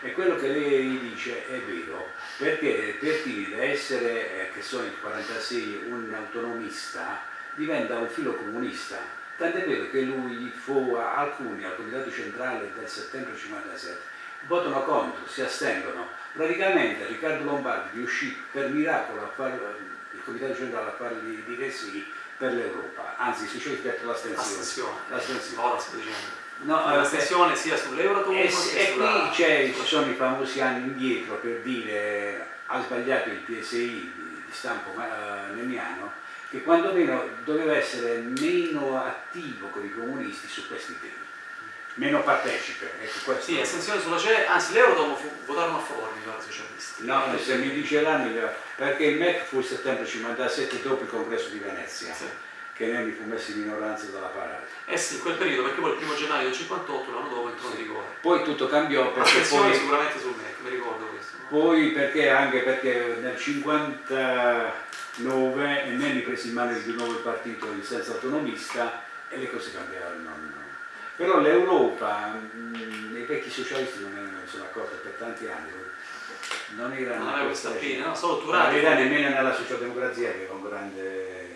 Speaker 2: E quello che lei dice è vero, perché per da essere, eh, che sono il 46, un autonomista, diventa un filo comunista. Tant'è vero che lui fu alcuni al Comitato Centrale del settembre 57 votano contro, si astengono. Praticamente Riccardo Lombardi riuscì per miracolo a fare il Comitato Centrale a fargli dire sì per l'Europa, anzi si scelse l'astensione.
Speaker 1: L'astensione.
Speaker 2: No,
Speaker 1: la sessione sia sull'Euratom
Speaker 2: e, e
Speaker 1: sulla...
Speaker 2: qui ci sono i famosi anni indietro per dire ha sbagliato il PSI di, stampo uh, nemiano che quando meno doveva essere meno attivo con i comunisti su questi temi. Meno partecipe ecco,
Speaker 1: sì, estensione sulla CE, anzi l'Euratom votarono a favore mi pare socialisti.
Speaker 2: No, se mi dice l'anno perché il MEC fu il settembre 57 dopo il congresso di Venezia. Sì che fu messo in minoranza dalla parata.
Speaker 1: Eh sì, in quel periodo, perché poi il primo gennaio del 58, l'anno dopo entrò in vigore.
Speaker 2: Poi tutto cambiò perché poi...
Speaker 1: sicuramente sul MEC, mi ricordo questo. No?
Speaker 2: Poi perché anche perché nel 59 Nenni prese in mano di nuovo il partito in senso autonomista e le cose cambiarono. Però l'Europa, i vecchi socialisti non ne sono accorti per tanti anni, non era
Speaker 1: non aveva questa pena, no, solo Turati.
Speaker 2: Non era nemmeno nella socialdemocrazia che era un grande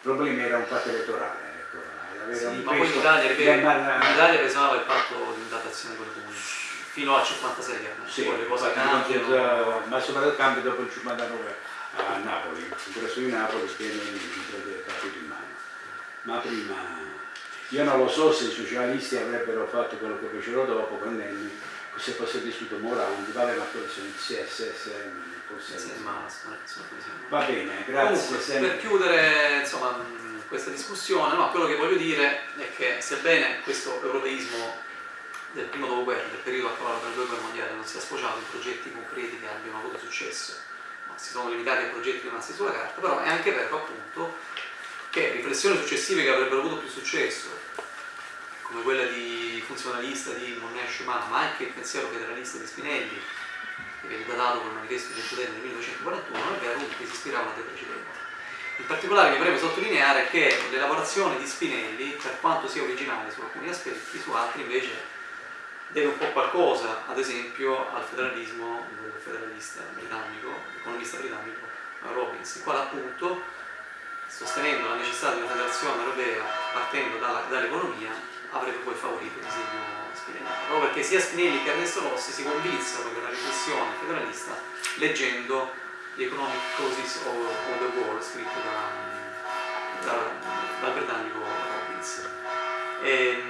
Speaker 2: il problema era un patto elettorale. Ecco,
Speaker 1: sì, ma poi l'Italia, l'Italia pesava il patto di datazione con i comunisti fino al 56
Speaker 2: sì, poi le cose cambiano. Ma soprattutto cambia dopo il 59 a Napoli, il congresso di Napoli tiene il partito in mano. Ma prima io non lo so se i socialisti avrebbero fatto quello che fecero dopo con Nenni, se fosse vissuto Morandi, vabbè ma quello sono il CSS Va bene, grazie.
Speaker 1: Comunque, per chiudere insomma, questa discussione, no, quello che voglio dire è che sebbene questo europeismo del primo dopoguerra, del periodo a cavallo tra le due guerre mondiali, non sia sfociato in progetti concreti che abbiano avuto successo, ma si sono limitati a progetti rimasti sulla carta, però è anche vero appunto che riflessioni successive che avrebbero avuto più successo, come quella di funzionalista di Monet Schumann, ma anche il pensiero federalista di Spinelli, viene datato col manifesto di Centodenne nel 1941, non è vero che si ispiravano te precedenti. In particolare mi preme sottolineare che l'elaborazione di Spinelli, per quanto sia originale su alcuni aspetti, su altri invece deve un po' qualcosa, ad esempio, al federalismo del federalista britannico, economista britannico Robbins, il quale appunto, sostenendo la necessità di una federazione europea partendo dall'economia, avrebbe poi favorito il disegno proprio perché sia Spinelli che Ernesto Rossi si convinsero della riflessione federalista leggendo The Economic Causes of, of the War scritto da, da, dal britannico Robbins. E,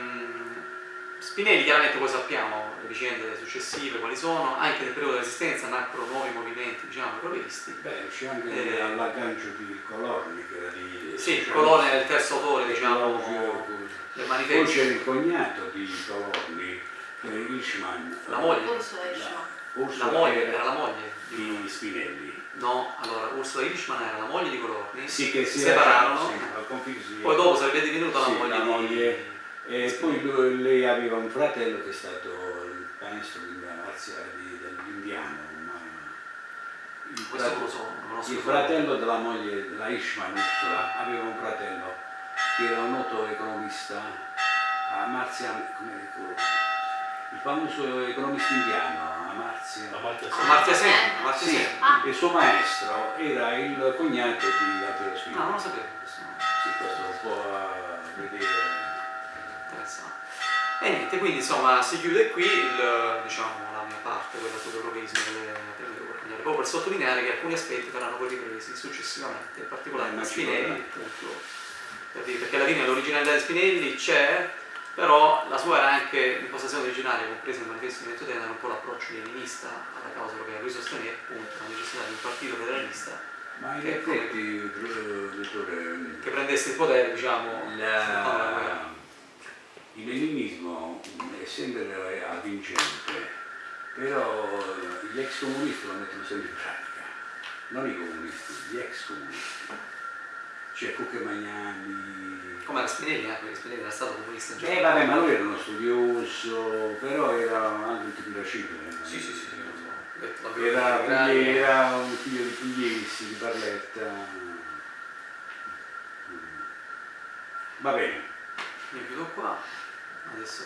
Speaker 1: Spinelli chiaramente poi sappiamo vicende successive quali sono, anche nel periodo della resistenza nacquero nuovi movimenti, diciamo, europeisti.
Speaker 2: Beh, c'è anche
Speaker 1: Eh,
Speaker 2: l'aggancio di Colorni che era di...
Speaker 1: Sì,
Speaker 2: cioè,
Speaker 1: Colone è il terzo autore, diciamo,
Speaker 2: Poi
Speaker 1: manifesto.
Speaker 2: il cognato di Colorni, che è Ishman.
Speaker 1: La moglie.
Speaker 3: Ursula Ishmael.
Speaker 2: Ursula
Speaker 1: La moglie,
Speaker 2: era
Speaker 1: era la moglie. di-
Speaker 2: di Spinelli.
Speaker 1: No, allora Ursula Hirschman era la moglie di Colorni,
Speaker 2: Sì, che si
Speaker 1: separarono,
Speaker 2: sì,
Speaker 1: poi dopo sarebbe divenuta
Speaker 2: Sì,
Speaker 1: la moglie
Speaker 2: la
Speaker 1: di...
Speaker 2: moglie. E poi lui- lei aveva un fratello che è stato il maestro di marziale di- dell'indiano. Il,
Speaker 1: Questo
Speaker 2: frate-
Speaker 1: non lo so, non lo conosco.
Speaker 2: il fratello della moglie, la Ishman Ursula, aveva un fratello che era un noto economista, Amartya, come il famoso economista indiano, Amartya.
Speaker 4: Amartya
Speaker 1: Amartya Sen, Amartya
Speaker 2: Sì,
Speaker 1: Sen.
Speaker 3: Ah.
Speaker 2: il suo maestro era il cognato di Altero
Speaker 1: No,
Speaker 2: Spinelli.
Speaker 1: non lo sapevo questo,
Speaker 2: Sì, questo lo può eh, vedere.
Speaker 1: interessante. E niente, quindi insomma si chiude qui il, diciamo, la mia parte, quella sull'europeismo delle proprio per sottolineare che alcuni aspetti verranno poi ripresi successivamente, in particolare
Speaker 2: ci
Speaker 1: Spinelli, per dire, perché alla fine l'originalità di Spinelli c'è, però la sua era anche l'impostazione originaria, compresa nel manifesto di Mentotena, era un po' l'approccio leninista alla causa europea, lui sosteneva appunto la necessità di un partito federalista
Speaker 2: Ma in
Speaker 1: Che-
Speaker 2: effetti, dottore,
Speaker 1: che prendesse il potere, diciamo, la-
Speaker 2: il leninismo è sempre avvincente, però gli ex comunisti lo mettono sempre in pratica, non i comunisti, gli ex comunisti. C'è Cucche Magnani.
Speaker 1: Come era Spinelli, eh, perché Spinelli era stato comunista in
Speaker 2: Eh vabbè, ma lui era uno studioso, però era anche un tipo da cifre.
Speaker 1: Sì, sì, sì, sì, lo so. La
Speaker 2: Era, era un figlio di Pugliesi, di Barletta. Va bene.
Speaker 1: Io chiudo qua, adesso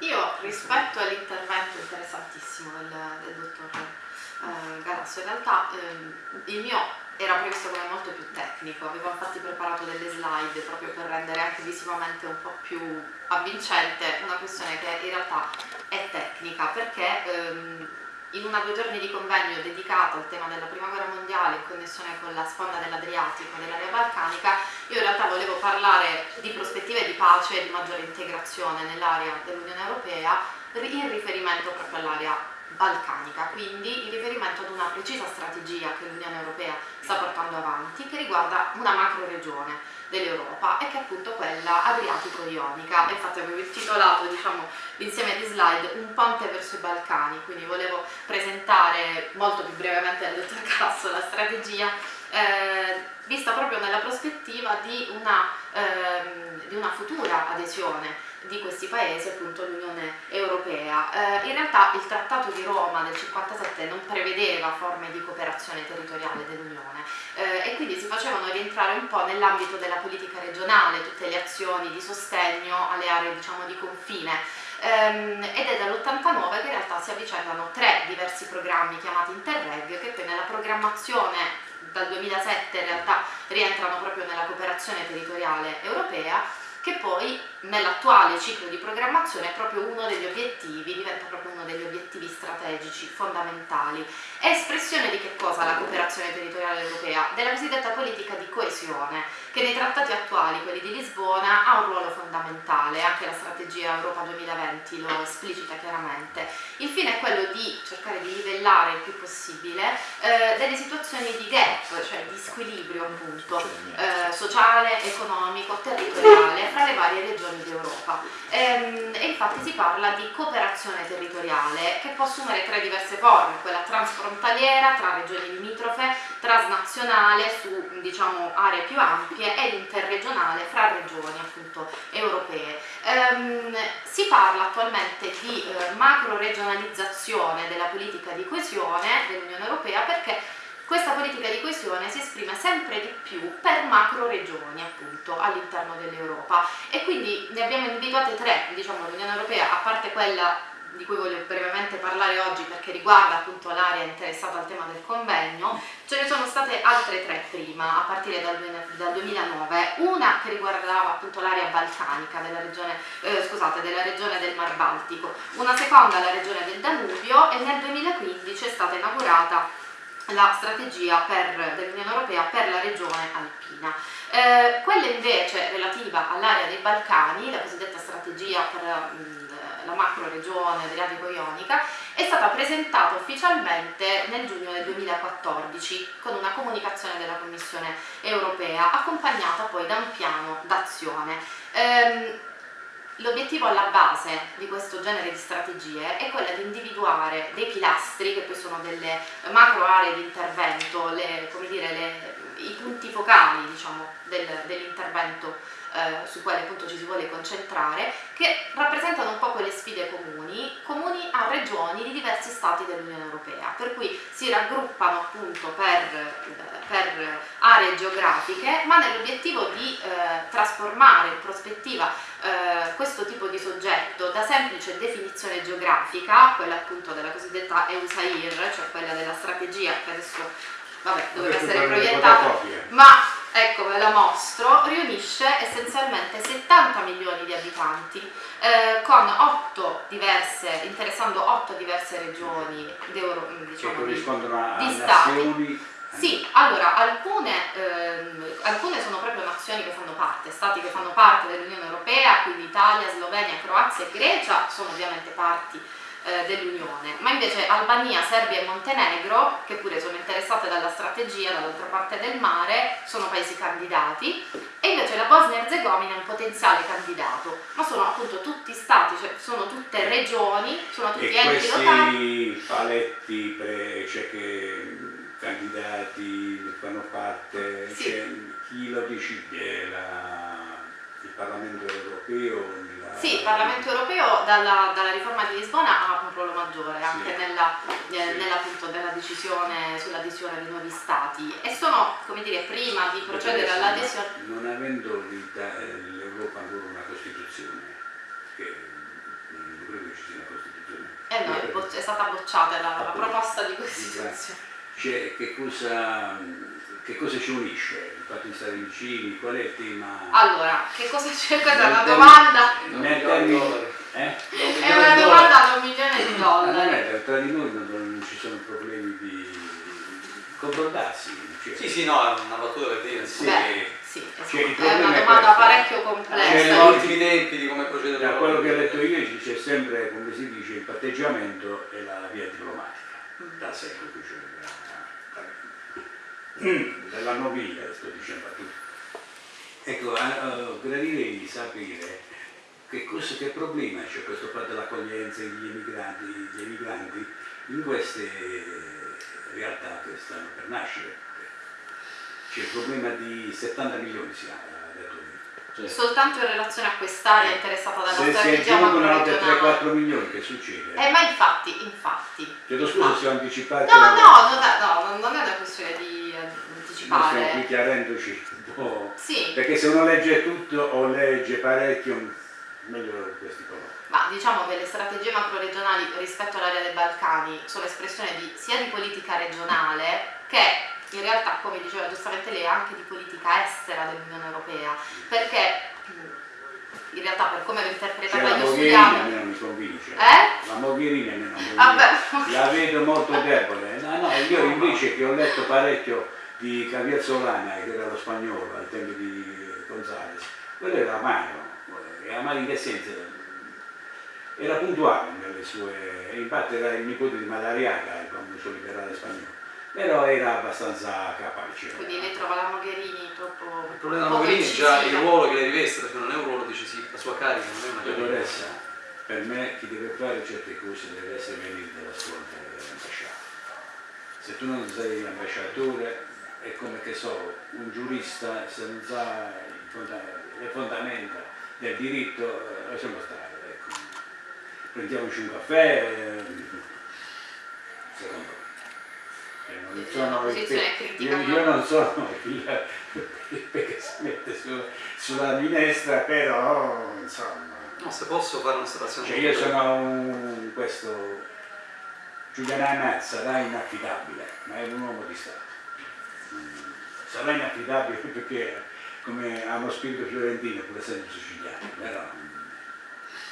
Speaker 3: Io rispetto all'intervento interessantissimo del, del dottor eh, Galasso, in realtà ehm, il mio era previsto come molto più tecnico, avevo infatti preparato delle slide proprio per rendere anche visivamente un po' più avvincente una questione che in realtà è tecnica perché ehm, in una due giorni di convegno dedicato al tema della prima guerra mondiale in connessione con la sponda dell'Adriatico e dell'area balcanica io in realtà volevo parlare di prospettive di pace e di maggiore integrazione nell'area dell'Unione Europea in riferimento proprio all'area balcanica, quindi in riferimento ad una precisa strategia che l'Unione Europea sta portando avanti che riguarda una macro regione dell'Europa e che è appunto quella adriatico-ionica. Infatti avevo intitolato diciamo, l'insieme di slide Un ponte verso i Balcani, quindi volevo presentare molto più brevemente al dottor Casso la strategia eh, vista proprio nella prospettiva di una, ehm, di una futura adesione di questi paesi appunto all'Unione Europea. Eh, in realtà il Trattato di Roma del 57 non prevedeva forme di cooperazione territoriale dell'Unione eh, e quindi si facevano rientrare un po' nell'ambito della politica regionale tutte le azioni di sostegno alle aree diciamo di confine Ehm, ed è dall'89 che in realtà si avvicendano tre diversi programmi chiamati Interreg che poi nella programmazione dal 2007 in realtà rientrano proprio nella cooperazione territoriale europea che poi nell'attuale ciclo di programmazione è proprio uno degli obiettivi, diventa proprio uno degli obiettivi strategici fondamentali. È espressione di che cosa la cooperazione territoriale europea? Della cosiddetta politica di coesione, che nei trattati attuali, quelli di Lisbona, ha un ruolo fondamentale, anche la strategia Europa 2020 lo esplicita chiaramente. Il fine è quello di cercare di livellare il più possibile eh, delle situazioni di gap, cioè di squilibrio appunto, eh, sociale, economico, territoriale fra le varie regioni d'Europa. Ehm, e infatti si parla di cooperazione territoriale che può assumere tre diverse forme, quella transfrontaliera tra regioni limitrofe, transnazionale su diciamo, aree più ampie e interregionale fra regioni appunto europee. Ehm, si parla attualmente di eh, macro regionalizzazione della politica di coesione dell'Unione Europea perché questa politica di coesione si esprime sempre di più per macro regioni appunto all'interno dell'Europa. E quindi ne abbiamo individuate tre, diciamo l'Unione Europea a parte quella di cui voglio brevemente parlare oggi perché riguarda appunto l'area interessata al tema del convegno, ce ne sono state altre tre prima, a partire dal, dal 2009, una che riguardava appunto l'area balcanica della regione, eh, scusate, della regione del Mar Baltico, una seconda la regione del Danubio e nel 2015 è stata inaugurata la strategia dell'Unione Europea per la regione alpina. Eh, quella invece relativa all'area dei Balcani, la cosiddetta strategia per mm, la macro regione Adriatico-Ionica, è stata presentata ufficialmente nel giugno del 2014 con una comunicazione della Commissione europea accompagnata poi da un piano d'azione. Ehm, L'obiettivo alla base di questo genere di strategie è quella di individuare dei pilastri, che poi sono delle macro aree di intervento, le, dire, le, i punti focali diciamo, del, dell'intervento eh, su quale appunto ci si vuole concentrare, che rappresentano un po' quelle sfide comuni, comuni a regioni di diversi stati dell'Unione Europea, per cui si raggruppano appunto per, per aree geografiche, ma nell'obiettivo di eh, trasformare in prospettiva eh, questo tipo di soggetto da semplice definizione geografica, quella appunto della cosiddetta EUSAIR, cioè quella della strategia che adesso vabbè, doveva essere proiettata, ma ecco ve la mostro, riunisce essenzialmente 70 milioni di abitanti eh, con 8 diverse, interessando 8 diverse regioni d'Euro, diciamo,
Speaker 2: di,
Speaker 3: di stati. Sì, allora alcune, ehm, alcune, sono proprio nazioni che fanno parte, stati che fanno parte dell'Unione Europea, quindi Italia, Slovenia, Croazia e Grecia sono ovviamente parti eh, dell'Unione, ma invece Albania, Serbia e Montenegro, che pure sono interessate dalla strategia dall'altra parte del mare, sono paesi candidati e invece la Bosnia e Herzegovina è un potenziale candidato, ma sono appunto tutti stati, cioè sono tutte regioni, sono tutti
Speaker 2: e
Speaker 3: enti locali.
Speaker 2: questi paletti, pre, cioè che candidati fanno parte, sì. cioè, chi lo decide? La, il Parlamento europeo?
Speaker 3: Sì, il Parlamento europeo dalla, dalla, riforma di Lisbona ha un ruolo maggiore anche sì. nella, eh, nella, appunto, nella, decisione sull'adesione di nuovi stati e sono, come dire, prima di procedere all'adesione...
Speaker 2: Non avendo l'Europa ancora una Costituzione, che non credo che ci sia una Costituzione.
Speaker 3: Eh no, è, stata bocciata la, la proposta di Costituzione.
Speaker 2: Cioè, che cosa che cosa ci unisce? Il fatto di stare vicini? Qual è il tema?
Speaker 3: Allora, che cosa c'è? Questa è una domanda.
Speaker 2: Termine, eh?
Speaker 3: È una domanda da un milione di dollari.
Speaker 2: Non è, tra di noi non, non ci sono problemi di confrontarsi.
Speaker 1: Cioè. Sì, sì, no, è una battuta per dire.
Speaker 3: Sì. Beh, sì, cioè, è una domanda è parecchio complessa.
Speaker 1: C'è gli ultimi tempi di come procedere.
Speaker 2: Da quello che ho letto io c'è sempre, come si dice, il patteggiamento e la via diplomatica, mm. da secolo. Cioè, della noviglia, sto dicendo a tutti. Ecco, uh, gradirei di sapere che, cosa, che problema c'è questo fatto dell'accoglienza degli emigranti, degli emigranti in queste realtà che stanno per nascere. C'è il problema di 70 milioni si ha
Speaker 3: cioè, soltanto in relazione a quest'area eh, interessata dalla
Speaker 2: se
Speaker 3: strategia
Speaker 2: si aggiungono altri 3-4 milioni che succede?
Speaker 3: Eh, ma infatti, infatti.
Speaker 2: Chiedo scusa no. se ho anticipato.
Speaker 3: No, no, non è, no, non è una questione di anticipare.
Speaker 2: Noi stiamo qui chiarendoci un po'.
Speaker 3: Sì.
Speaker 2: Perché se uno legge tutto o legge parecchio, meglio questi colori.
Speaker 3: Ma diciamo che le strategie macro-regionali rispetto all'area dei Balcani sono espressione di, sia di politica regionale che in realtà, come diceva giustamente lei, anche di politica estera dell'Unione Europea, perché in realtà per come l'ho interpretata
Speaker 2: cioè,
Speaker 3: io studiavo...
Speaker 2: non mi convince.
Speaker 3: Eh?
Speaker 2: La Mogherini non mi
Speaker 3: convince.
Speaker 2: La vedo molto debole. No, no, io invece che ho letto parecchio di Javier Solana, che era lo spagnolo al tempo di Gonzales, quello era amaro. E amaro in che senso? Era puntuale nelle sue... infatti era il nipote di Madariaga, il famoso liberale spagnolo però era abbastanza capace.
Speaker 3: Quindi lei trova la Mogherini troppo...
Speaker 1: Il problema della Mogherini è già il ruolo che lei riveste, perché non è un ruolo decisivo, la sua carica non è una carica.
Speaker 2: Per me chi deve fare certe cose deve essere venire dalla scuola dell'ambasciata. Se tu non sei l'ambasciatore è come che so, un giurista se non sa le fondamenta del diritto, eh, lasciamo stare. Ecco. Prendiamoci un caffè, eh, secondo me non sono io, io, non sono il [laughs] che si mette su, sulla minestra, però insomma.
Speaker 1: No, se posso fare un'osservazione.
Speaker 2: Cioè io sono un, questo Giuliano Anaz sarà inaffidabile, ma è un uomo di Stato. Sarà inaffidabile [laughs] perché come ha uno spirito fiorentino pur essendo siciliano, però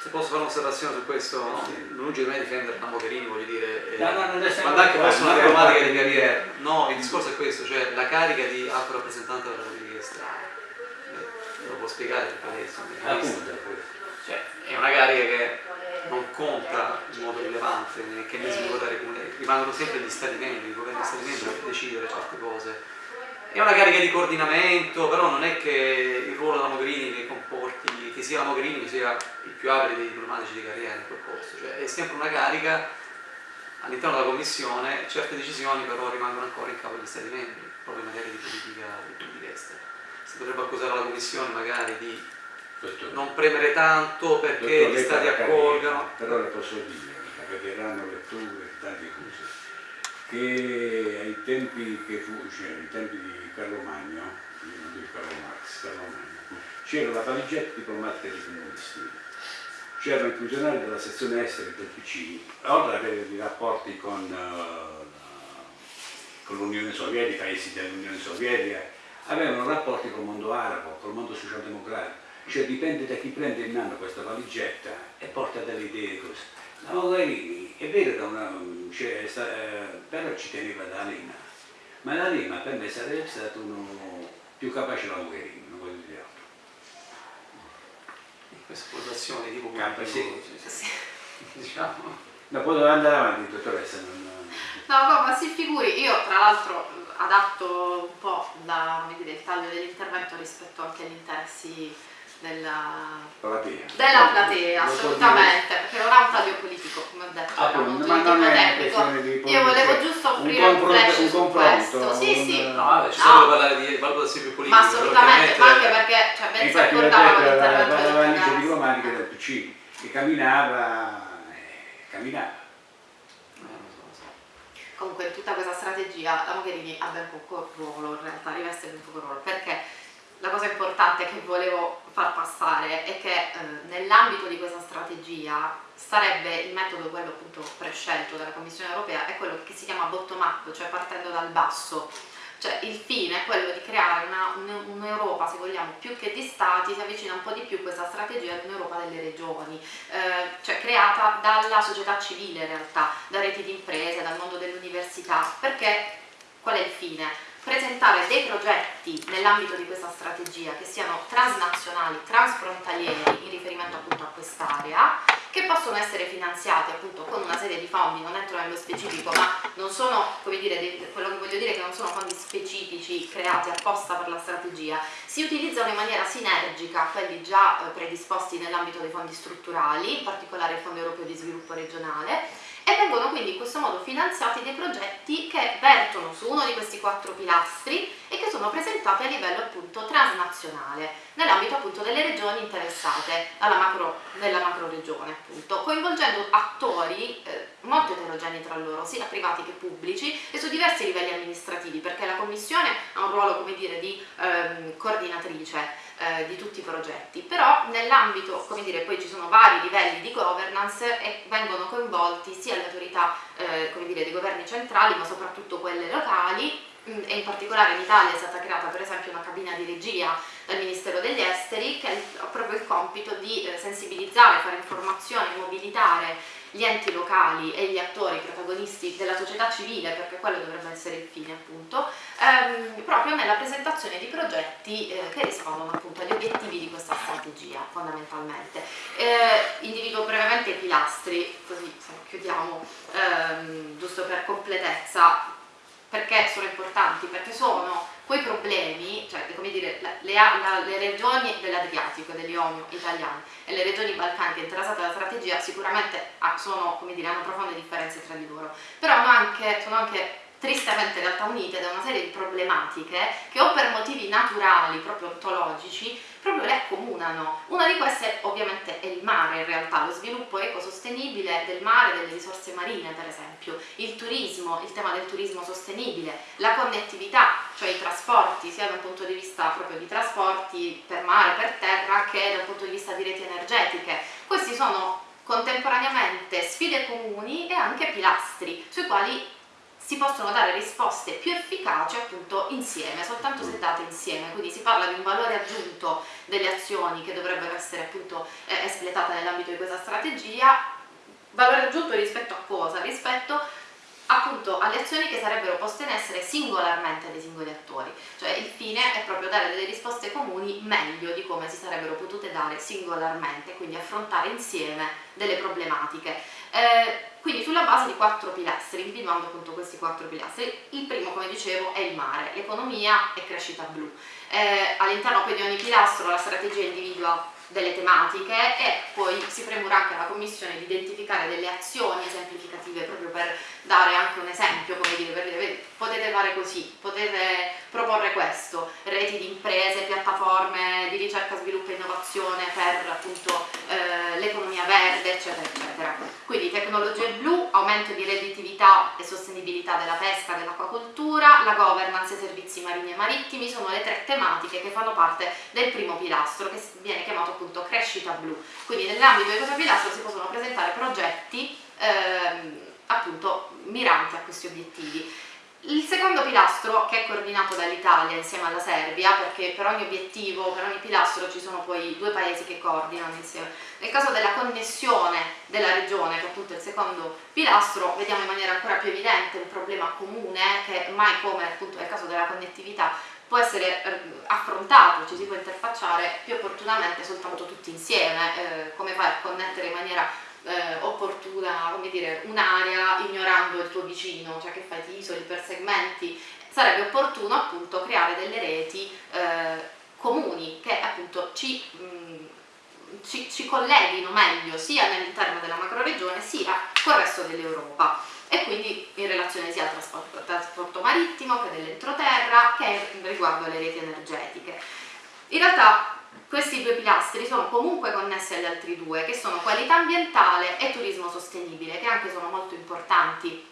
Speaker 1: se posso fare un'osservazione su questo, no? lungi di me difendere Mogherini, voglio dire,
Speaker 2: eh, no, no,
Speaker 1: ma anche fosse una diplomatica di carriera. No, il discorso è questo, cioè la carica di alto rappresentante della politica estera. Eh, lo può spiegare perché lei
Speaker 2: Appunto,
Speaker 1: cioè, è una carica che non conta in modo rilevante che mezzi di votare comune, rimangono sempre gli stati membri, i governi stati membri a decidere certe cose. È una carica di coordinamento, però non è che il ruolo della Mogherini ne comporti che sia la Mogherini sia il più abile dei diplomatici di carriera in quel posto, cioè è sempre una carica all'interno della Commissione, certe decisioni però rimangono ancora in capo agli Stati membri, proprio in materia di politica, di politica estera. Si potrebbe accusare la Commissione magari di
Speaker 2: Dottore,
Speaker 1: non premere tanto perché
Speaker 2: dottor
Speaker 1: gli stati accolgano.
Speaker 2: Però le posso dire, la capiranno letture e tante cose, che ai tempi che fu, cioè ai tempi di Carlo Magno, non dico Carlo Marx, Carlo Magno, c'era la valigetta diplomatica dei comunisti, c'erano i funzionari della sezione esteri del PC, oltre ad avere dei rapporti con, eh, con l'Unione Sovietica, i paesi dell'Unione Sovietica, avevano rapporti col mondo arabo, col mondo socialdemocratico, cioè dipende da chi prende in mano questa valigetta e porta delle idee così. La Mogherini è vero che una, cioè, eh, però ci teneva da Lima, ma la Lima per me sarebbe stato uno più capace della Mogherini, non voglio dire altro.
Speaker 1: Queste valutazioni tipo
Speaker 2: Campa, sì.
Speaker 1: sì, sì. [laughs] diciamo.
Speaker 2: Ma poi dove andare avanti, dottoressa? Non,
Speaker 3: No, no, ma si figuri, io tra l'altro adatto un po' la, dire, il taglio dell'intervento rispetto anche agli interessi della,
Speaker 2: platea.
Speaker 3: della platea, assolutamente, perché non ha un taglio politico, come ho detto,
Speaker 2: Ah,
Speaker 3: era molto
Speaker 2: ma non è una
Speaker 3: tecnico.
Speaker 2: questione di
Speaker 3: Io volevo giusto offrire un,
Speaker 2: confronto-
Speaker 3: flash
Speaker 2: un
Speaker 3: su
Speaker 2: confronto,
Speaker 3: questo. Sì,
Speaker 2: un-
Speaker 3: sì,
Speaker 1: No, vabbè, ci
Speaker 3: No.
Speaker 1: sarebbe parlare di valutazioni più politiche.
Speaker 3: ma assolutamente, ma anche perché cioè, ben si accordava l'intervento
Speaker 2: la
Speaker 3: del
Speaker 2: valigia
Speaker 3: Gas.
Speaker 2: diplomatica del PC, che camminava, eh, camminava.
Speaker 1: Eh, non so, non so.
Speaker 3: Comunque in tutta questa strategia la Mogherini ha ben poco ruolo, in realtà riveste ben poco ruolo, perché la cosa importante che volevo far passare è che eh, nell'ambito di questa strategia sarebbe il metodo, quello appunto prescelto dalla Commissione europea, è quello che si chiama bottom up, cioè partendo dal basso. Cioè il fine è quello di creare una- un- un'Europa, se vogliamo, più che di stati, si avvicina un po' di più questa strategia ad un'Europa delle regioni, eh, cioè creata dalla società civile in realtà, da reti di imprese, dal mondo dell'università, perché qual è il fine? Presentare dei progetti nell'ambito di questa strategia che siano transnazionali, transfrontalieri in riferimento appunto a quest'area, che possono essere finanziati appunto con una serie di fondi, non entro nello specifico, ma non sono, come dire, quello che voglio dire è che non sono fondi specifici creati apposta per la strategia, si utilizzano in maniera sinergica quelli già eh, predisposti nell'ambito dei fondi strutturali, in particolare il Fondo Europeo di Sviluppo Regionale, e vengono quindi in questo modo finanziati dei progetti che vertono su uno di questi quattro pilastri e che sono presentati a livello appunto transnazionale, nell'ambito appunto delle regioni interessate alla macro, nella macro regione appunto, coinvolgendo attori eh, molto eterogenei tra loro, sia privati che pubblici e su diversi livelli amministrativi, perché la Commissione ha un ruolo come dire di ehm, coordinatrice eh, di tutti i progetti, però nell'ambito, come dire, poi ci sono vari livelli di governance e vengono coinvolti sia le autorità, eh, come dire, dei governi centrali, ma soprattutto quelle locali, e in particolare in Italia è stata creata per esempio una cabina di regia dal Ministero degli Esteri che ha proprio il compito di eh, sensibilizzare, fare informazione, mobilitare gli enti locali e gli attori protagonisti della società civile, perché quello dovrebbe essere il fine appunto, ehm, proprio nella presentazione di progetti eh, che rispondono appunto agli obiettivi di questa strategia fondamentalmente. Eh, individuo brevemente i pilastri, così chiudiamo, ehm, giusto per completezza, perché sono importanti? Perché sono quei problemi, cioè come dire, le, la- le regioni dell'Adriatico, dell'Ionio italiane e le regioni balcaniche interessate dalla strategia sicuramente ah, sono, dire, hanno profonde differenze tra di loro, però anche, sono anche tristemente in realtà unite da una serie di problematiche che o per motivi naturali, proprio ontologici, proprio le accomunano. Una di queste ovviamente è il mare in realtà, lo sviluppo ecosostenibile del mare, delle risorse marine per esempio, il turismo, il tema del turismo sostenibile, la connettività, cioè i trasporti, sia da un punto di vista proprio di trasporti per mare, per terra, che da un punto di vista di reti energetiche. Questi sono contemporaneamente sfide comuni e anche pilastri sui quali si possono dare risposte più efficaci appunto insieme, soltanto se date insieme, quindi si parla di un valore aggiunto delle azioni che dovrebbero essere appunto eh, espletate nell'ambito di questa strategia, valore aggiunto rispetto a cosa? Rispetto appunto alle azioni che sarebbero poste in essere singolarmente dai singoli attori, cioè il fine è proprio dare delle risposte comuni meglio di come si sarebbero potute dare singolarmente, quindi affrontare insieme delle problematiche. Eh, quindi sulla base di quattro pilastri, individuando appunto questi quattro pilastri. Il primo, come dicevo, è il mare, l'economia e crescita blu. Eh, all'interno poi di ogni pilastro la strategia individua delle tematiche e poi si premura anche alla Commissione di identificare delle azioni esemplificative proprio per dare anche un esempio, come dire, per dire potete fare così, potete proporre questo, reti di imprese, piattaforme di ricerca, sviluppo e innovazione per appunto eh, l'economia verde, eccetera, eccetera. Quindi tecnologie blu, aumento di redditività e sostenibilità della pesca, dell'acquacoltura, la governance e servizi marini e marittimi sono le tre tematiche che fanno parte del primo pilastro che viene chiamato appunto crescita blu. Quindi nell'ambito di questo pilastro si possono presentare progetti ehm, appunto miranti a questi obiettivi. Il secondo pilastro, che è coordinato dall'Italia insieme alla Serbia, perché per ogni obiettivo, per ogni pilastro ci sono poi due paesi che coordinano insieme. Nel caso della connessione della regione, che appunto è il secondo pilastro, vediamo in maniera ancora più evidente un problema comune che mai come appunto nel caso della connettività può essere eh, affrontato, ci si può interfacciare più opportunamente soltanto tutti insieme, eh, come fai a connettere in maniera eh, opportuna, come dire, un'area ignorando il tuo vicino, cioè che fai, ti isoli per segmenti, sarebbe opportuno appunto creare delle reti eh, comuni che appunto ci, mh, ci, ci colleghino meglio sia all'interno della macroregione sia col resto dell'Europa e quindi in relazione sia al trasporto, trasporto marittimo che dell'entroterra che riguardo alle reti energetiche. In realtà questi due pilastri sono comunque connessi agli altri due, che sono qualità ambientale e turismo sostenibile, che anche sono molto importanti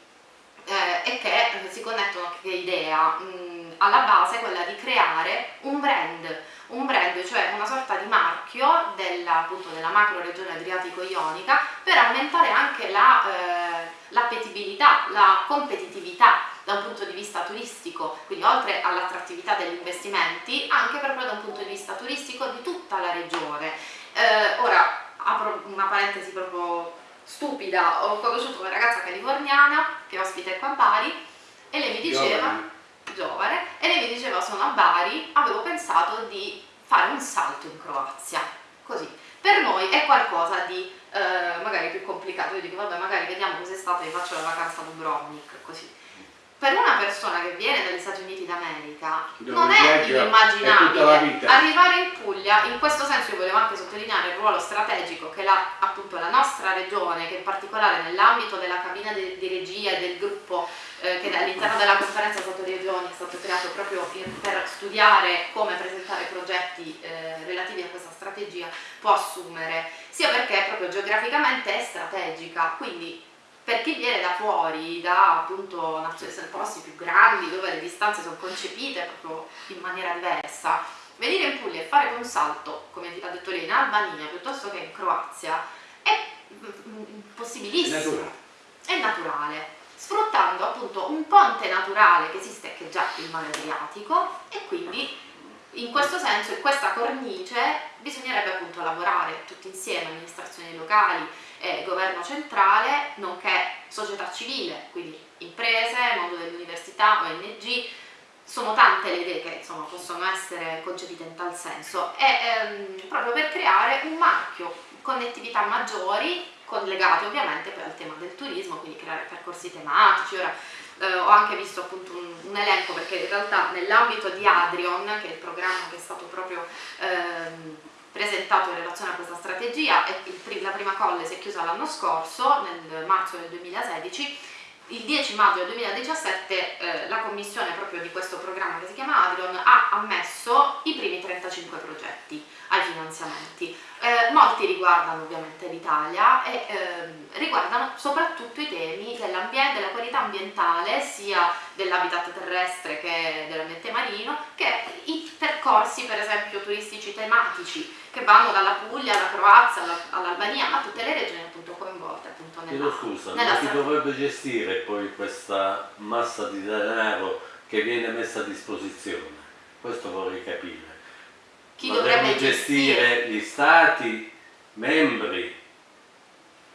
Speaker 3: eh, e che si connettono a che idea? Mh, alla base quella di creare un brand, un brand, cioè una sorta di marchio della, appunto, della macro regione adriatico-ionica per aumentare anche l'appetibilità, la, eh, la competitività da un punto di vista turistico, quindi oltre all'attrattività degli investimenti, anche proprio da un punto di vista turistico di tutta la regione. Eh, ora, apro una parentesi proprio stupida, ho conosciuto una ragazza californiana che ospita qua a Bari e lei mi diceva, giovane. giovane, e lei mi diceva sono a Bari, avevo pensato di fare un salto in Croazia, così. Per noi è qualcosa di eh, magari più complicato, io dico vabbè magari vediamo cos'estate e faccio la vacanza a Dubrovnik, così per una persona che viene dagli Stati Uniti d'America non è inimmaginabile arrivare in Puglia, in questo senso io volevo anche sottolineare il ruolo strategico che la, appunto la nostra regione, che in particolare nell'ambito della cabina di, di, regia e del gruppo eh, che all'interno della conferenza Stato-Regioni è stato creato proprio per studiare come presentare progetti eh, relativi a questa strategia, può assumere, sia perché proprio geograficamente è strategica, quindi per chi viene da fuori, da appunto posti più grandi dove le distanze sono concepite proprio in maniera diversa, venire in Puglia e fare un salto, come ha detto lei, in Albania piuttosto che in Croazia è possibilissimo, è naturale. è naturale, sfruttando appunto un ponte naturale che esiste che è già il mare Adriatico e quindi in questo senso, in questa cornice, bisognerebbe appunto lavorare tutti insieme, amministrazioni locali, e governo centrale, nonché società civile, quindi imprese, mondo dell'università, ONG, sono tante le idee che insomma, possono essere concepite in tal senso e ehm, proprio per creare un marchio, connettività maggiori, collegate ovviamente poi al tema del turismo, quindi creare percorsi tematici. Ora eh, ho anche visto appunto un, un, elenco perché in realtà nell'ambito di Adrion, che è il programma che è stato proprio ehm, presentato in relazione a questa strategia e la prima colle si è chiusa l'anno scorso, nel marzo del 2016, il 10 maggio del 2017 eh, la commissione proprio di questo programma che si chiama Adrion ha ammesso i primi 35 progetti ai finanziamenti. Eh, molti riguardano ovviamente l'Italia e eh, riguardano soprattutto i temi dell'ambiente, della qualità ambientale, sia dell'habitat terrestre che dell'ambiente marino, che i percorsi per esempio turistici tematici che vanno dalla Puglia alla Croazia all'Albania a tutte le regioni appunto coinvolte appunto nella,
Speaker 4: scusa, nella ma chi dovrebbe gestire poi questa massa di denaro che viene messa a disposizione? Questo vorrei capire
Speaker 3: chi dovrebbe gestire?
Speaker 4: gestire gli stati membri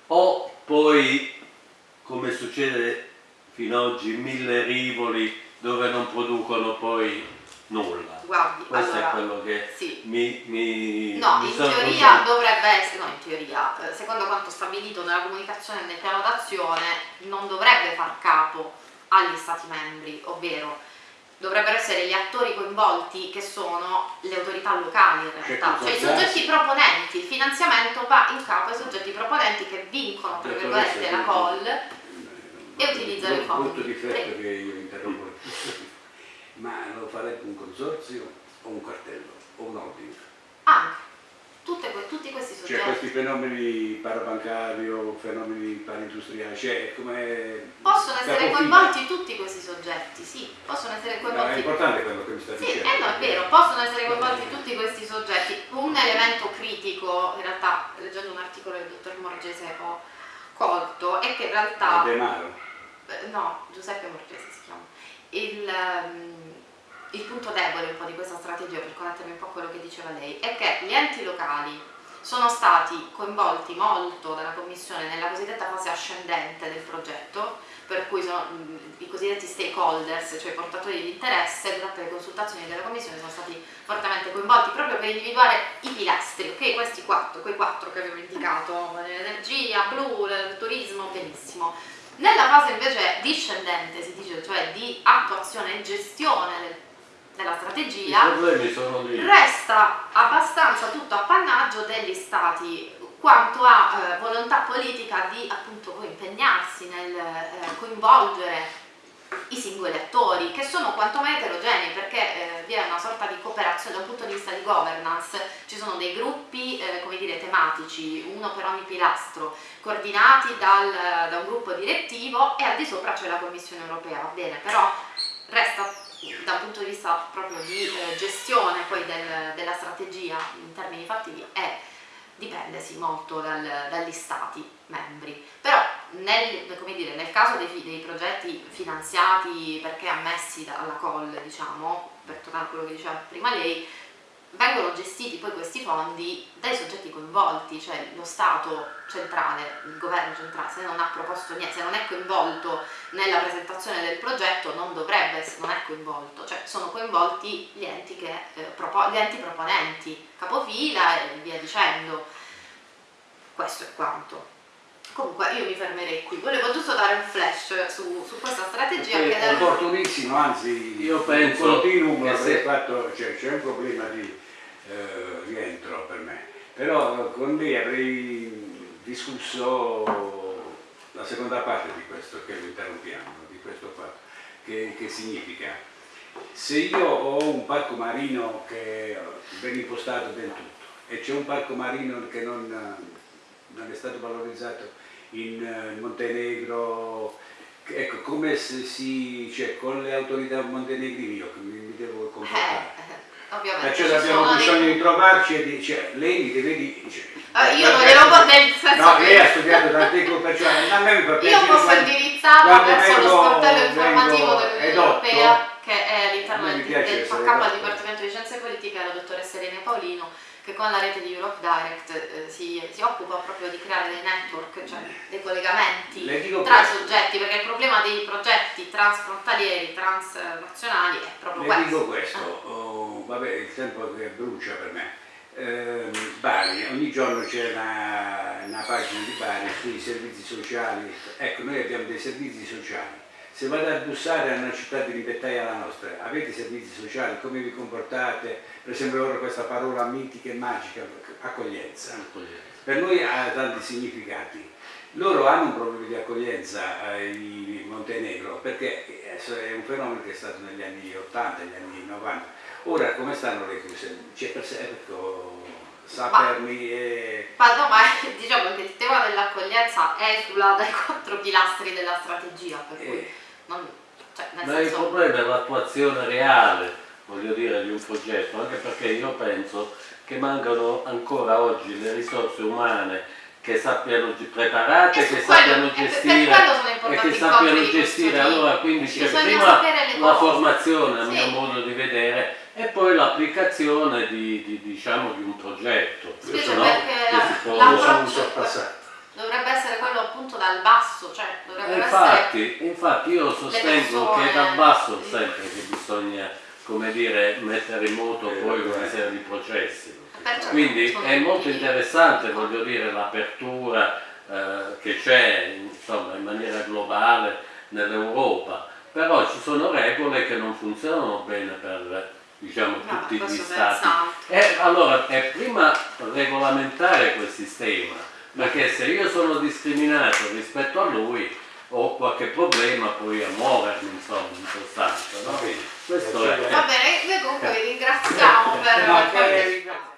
Speaker 4: o poi come succede fino ad oggi mille rivoli dove non producono poi nulla
Speaker 3: Guardi,
Speaker 4: questo
Speaker 3: allora,
Speaker 4: è quello che
Speaker 3: sì,
Speaker 4: mi, mi,
Speaker 3: No,
Speaker 4: mi
Speaker 3: in teoria dovrebbe essere, no in teoria, eh, secondo quanto stabilito nella comunicazione e nel piano d'azione, non dovrebbe far capo agli Stati membri, ovvero dovrebbero essere gli attori coinvolti che sono le autorità locali in realtà, cioè i soggetti proponenti, il finanziamento va in capo ai soggetti proponenti che vincono, tra virgolette, la call e utilizzano i fondi.
Speaker 2: difetto
Speaker 3: Prego.
Speaker 2: che io interrompo ma lo farebbe un consorzio o un cartello o un holding
Speaker 3: Anche, tutte tutti questi
Speaker 2: cioè
Speaker 3: soggetti.
Speaker 2: questi fenomeni parabancario fenomeni paraindustriali cioè come
Speaker 3: Possono essere coinvolti tutti questi soggetti, sì, possono essere
Speaker 2: No, è
Speaker 3: coinvolti
Speaker 2: importante quello che mi sta
Speaker 3: Sì,
Speaker 2: dicendo
Speaker 3: eh no, è vero, possono essere coinvolti tutti questi soggetti. Un elemento critico, in realtà, leggendo un articolo del dottor Morgese ho colto, è che in realtà...
Speaker 2: De Maro
Speaker 3: eh, no, Giuseppe Morgese si chiama. Il, ehm, il punto debole un po' di questa strategia, per connettermi un po' a quello che diceva lei, è che gli enti locali sono stati coinvolti molto dalla Commissione nella cosiddetta fase ascendente del progetto, per cui sono, i cosiddetti stakeholders, cioè i portatori di interesse, durante le consultazioni della Commissione sono stati fortemente coinvolti proprio per individuare i pilastri, ok? Questi quattro, quei quattro che avevo indicato, l'energia, blu, il turismo, benissimo. Nella fase invece discendente, si dice, cioè di attuazione e gestione del- della strategia, resta abbastanza tutto appannaggio degli stati quanto a eh, volontà politica di appunto impegnarsi nel eh, coinvolgere i singoli attori che sono quantomeno eterogenei perché eh, vi è una sorta di cooperazione da un punto di vista di governance. Ci sono dei gruppi eh, come dire tematici uno per ogni pilastro coordinati dal- da un gruppo direttivo e al di sopra c'è la Commissione europea va bene però resta da un punto di vista proprio di eh, gestione poi del- della strategia in termini fattivi è dipende sì molto dal- dagli stati membri. Però nel, dire, nel caso dei, dei progetti finanziati perché ammessi dalla call diciamo per tornare a quello che diceva prima lei vengono gestiti poi questi fondi dai soggetti coinvolti, cioè lo Stato centrale, il governo centrale, se non ha proposto niente, se non è coinvolto nella presentazione del progetto non dovrebbe essere, non è coinvolto, cioè sono coinvolti gli enti, che, eh, propo- gli enti proponenti, capofila e via dicendo. Questo è quanto. Comunque io mi fermerei qui, volevo giusto dare un flash su, su questa strategia
Speaker 2: È opportunissimo, anzi
Speaker 4: Io penso
Speaker 2: un continuum
Speaker 4: che
Speaker 2: avrei
Speaker 4: se-
Speaker 2: fatto, cioè, c'è un problema di eh, rientro per me, però con lei avrei discusso la seconda parte di questo che lo interrompiamo, di questo fatto, che, che significa se io ho un parco marino che viene impostato del tutto e c'è un parco marino che non, non è stato valorizzato in eh, Montenegro, ecco come se si, cioè con le autorità montenegrine io mi, mi devo comportare.
Speaker 3: Ovviamente
Speaker 2: Perciò
Speaker 3: ci
Speaker 2: abbiamo
Speaker 3: sono dei-
Speaker 2: bisogno di trovarci e di, cioè, lei mi deve dire... Cioè,
Speaker 3: Eh, io non glielo posso nel senso
Speaker 2: No,
Speaker 3: che-
Speaker 2: lei ha studiato tante cose, perciò a me mi fa piacere
Speaker 3: Io posso
Speaker 2: quando
Speaker 3: verso lo sportello informativo dell'Unione Europea che è all'interno del, del
Speaker 2: edotto.
Speaker 3: Dipartimento di Scienze Politiche la dottoressa Irene Paolino che con la rete di Europe Direct eh, si, si occupa proprio di creare dei network, cioè dei collegamenti
Speaker 2: Le
Speaker 3: tra i soggetti, perché il problema dei progetti transfrontalieri, transnazionali è proprio
Speaker 2: Le
Speaker 3: questo.
Speaker 2: dico questo, oh, vabbè il tempo che brucia per me. Ehm, Bari, ogni giorno c'è una, una pagina di Bari sui servizi sociali, ecco noi abbiamo dei servizi sociali. Se vado a bussare a una città di ribettaia la nostra, avete servizi sociali, come vi comportate? Per esempio ora questa parola mitica e magica, accoglienza. Per noi ha tanti significati. Loro hanno un problema di accoglienza eh, in Montenegro perché è un fenomeno che è stato negli anni 80, negli anni 90. Ora come stanno le cose? C'è per sé, ecco, Sapermi e...
Speaker 3: Ma no, ma [laughs] diciamo che il tema dell'accoglienza esula dai quattro pilastri della strategia, per cui
Speaker 2: e-
Speaker 3: non, cioè,
Speaker 4: Ma il
Speaker 3: senso,
Speaker 4: problema è l'attuazione reale, voglio dire, di un progetto, anche perché io penso che mancano ancora oggi le risorse umane che sappiano preparate,
Speaker 3: E su
Speaker 4: che
Speaker 3: quello-
Speaker 4: sappiano
Speaker 3: e per
Speaker 4: gestire e che sappiano gestire. Allora quindi c'è prima la formazione, a
Speaker 3: Sì.
Speaker 4: mio modo di vedere, e poi l'applicazione di, di- diciamo, di un progetto. Se no,
Speaker 3: perché
Speaker 4: che
Speaker 3: la-
Speaker 4: si può-
Speaker 3: l'approccio dovrebbe essere quello appunto dal basso, cioè dovrebbero essere
Speaker 4: Infatti, infatti io sostengo
Speaker 3: persone-
Speaker 4: che è dal basso sempre che bisogna come dire, mettere in moto poi una serie di processi.
Speaker 3: Perciò
Speaker 4: Quindi
Speaker 3: sono
Speaker 4: è molto interessante, voglio dire, l'apertura eh, che c'è insomma, in maniera globale nell'Europa, però ci sono regole che non funzionano bene per diciamo,
Speaker 3: No,
Speaker 4: tutti gli stati. E allora è prima regolamentare quel sistema, perché se io sono discriminato rispetto a lui ho qualche problema poi a muovermi insomma in sostanza no? questo è.
Speaker 2: Va bene
Speaker 4: noi comunque
Speaker 2: eh.
Speaker 4: vi ringraziamo per la no,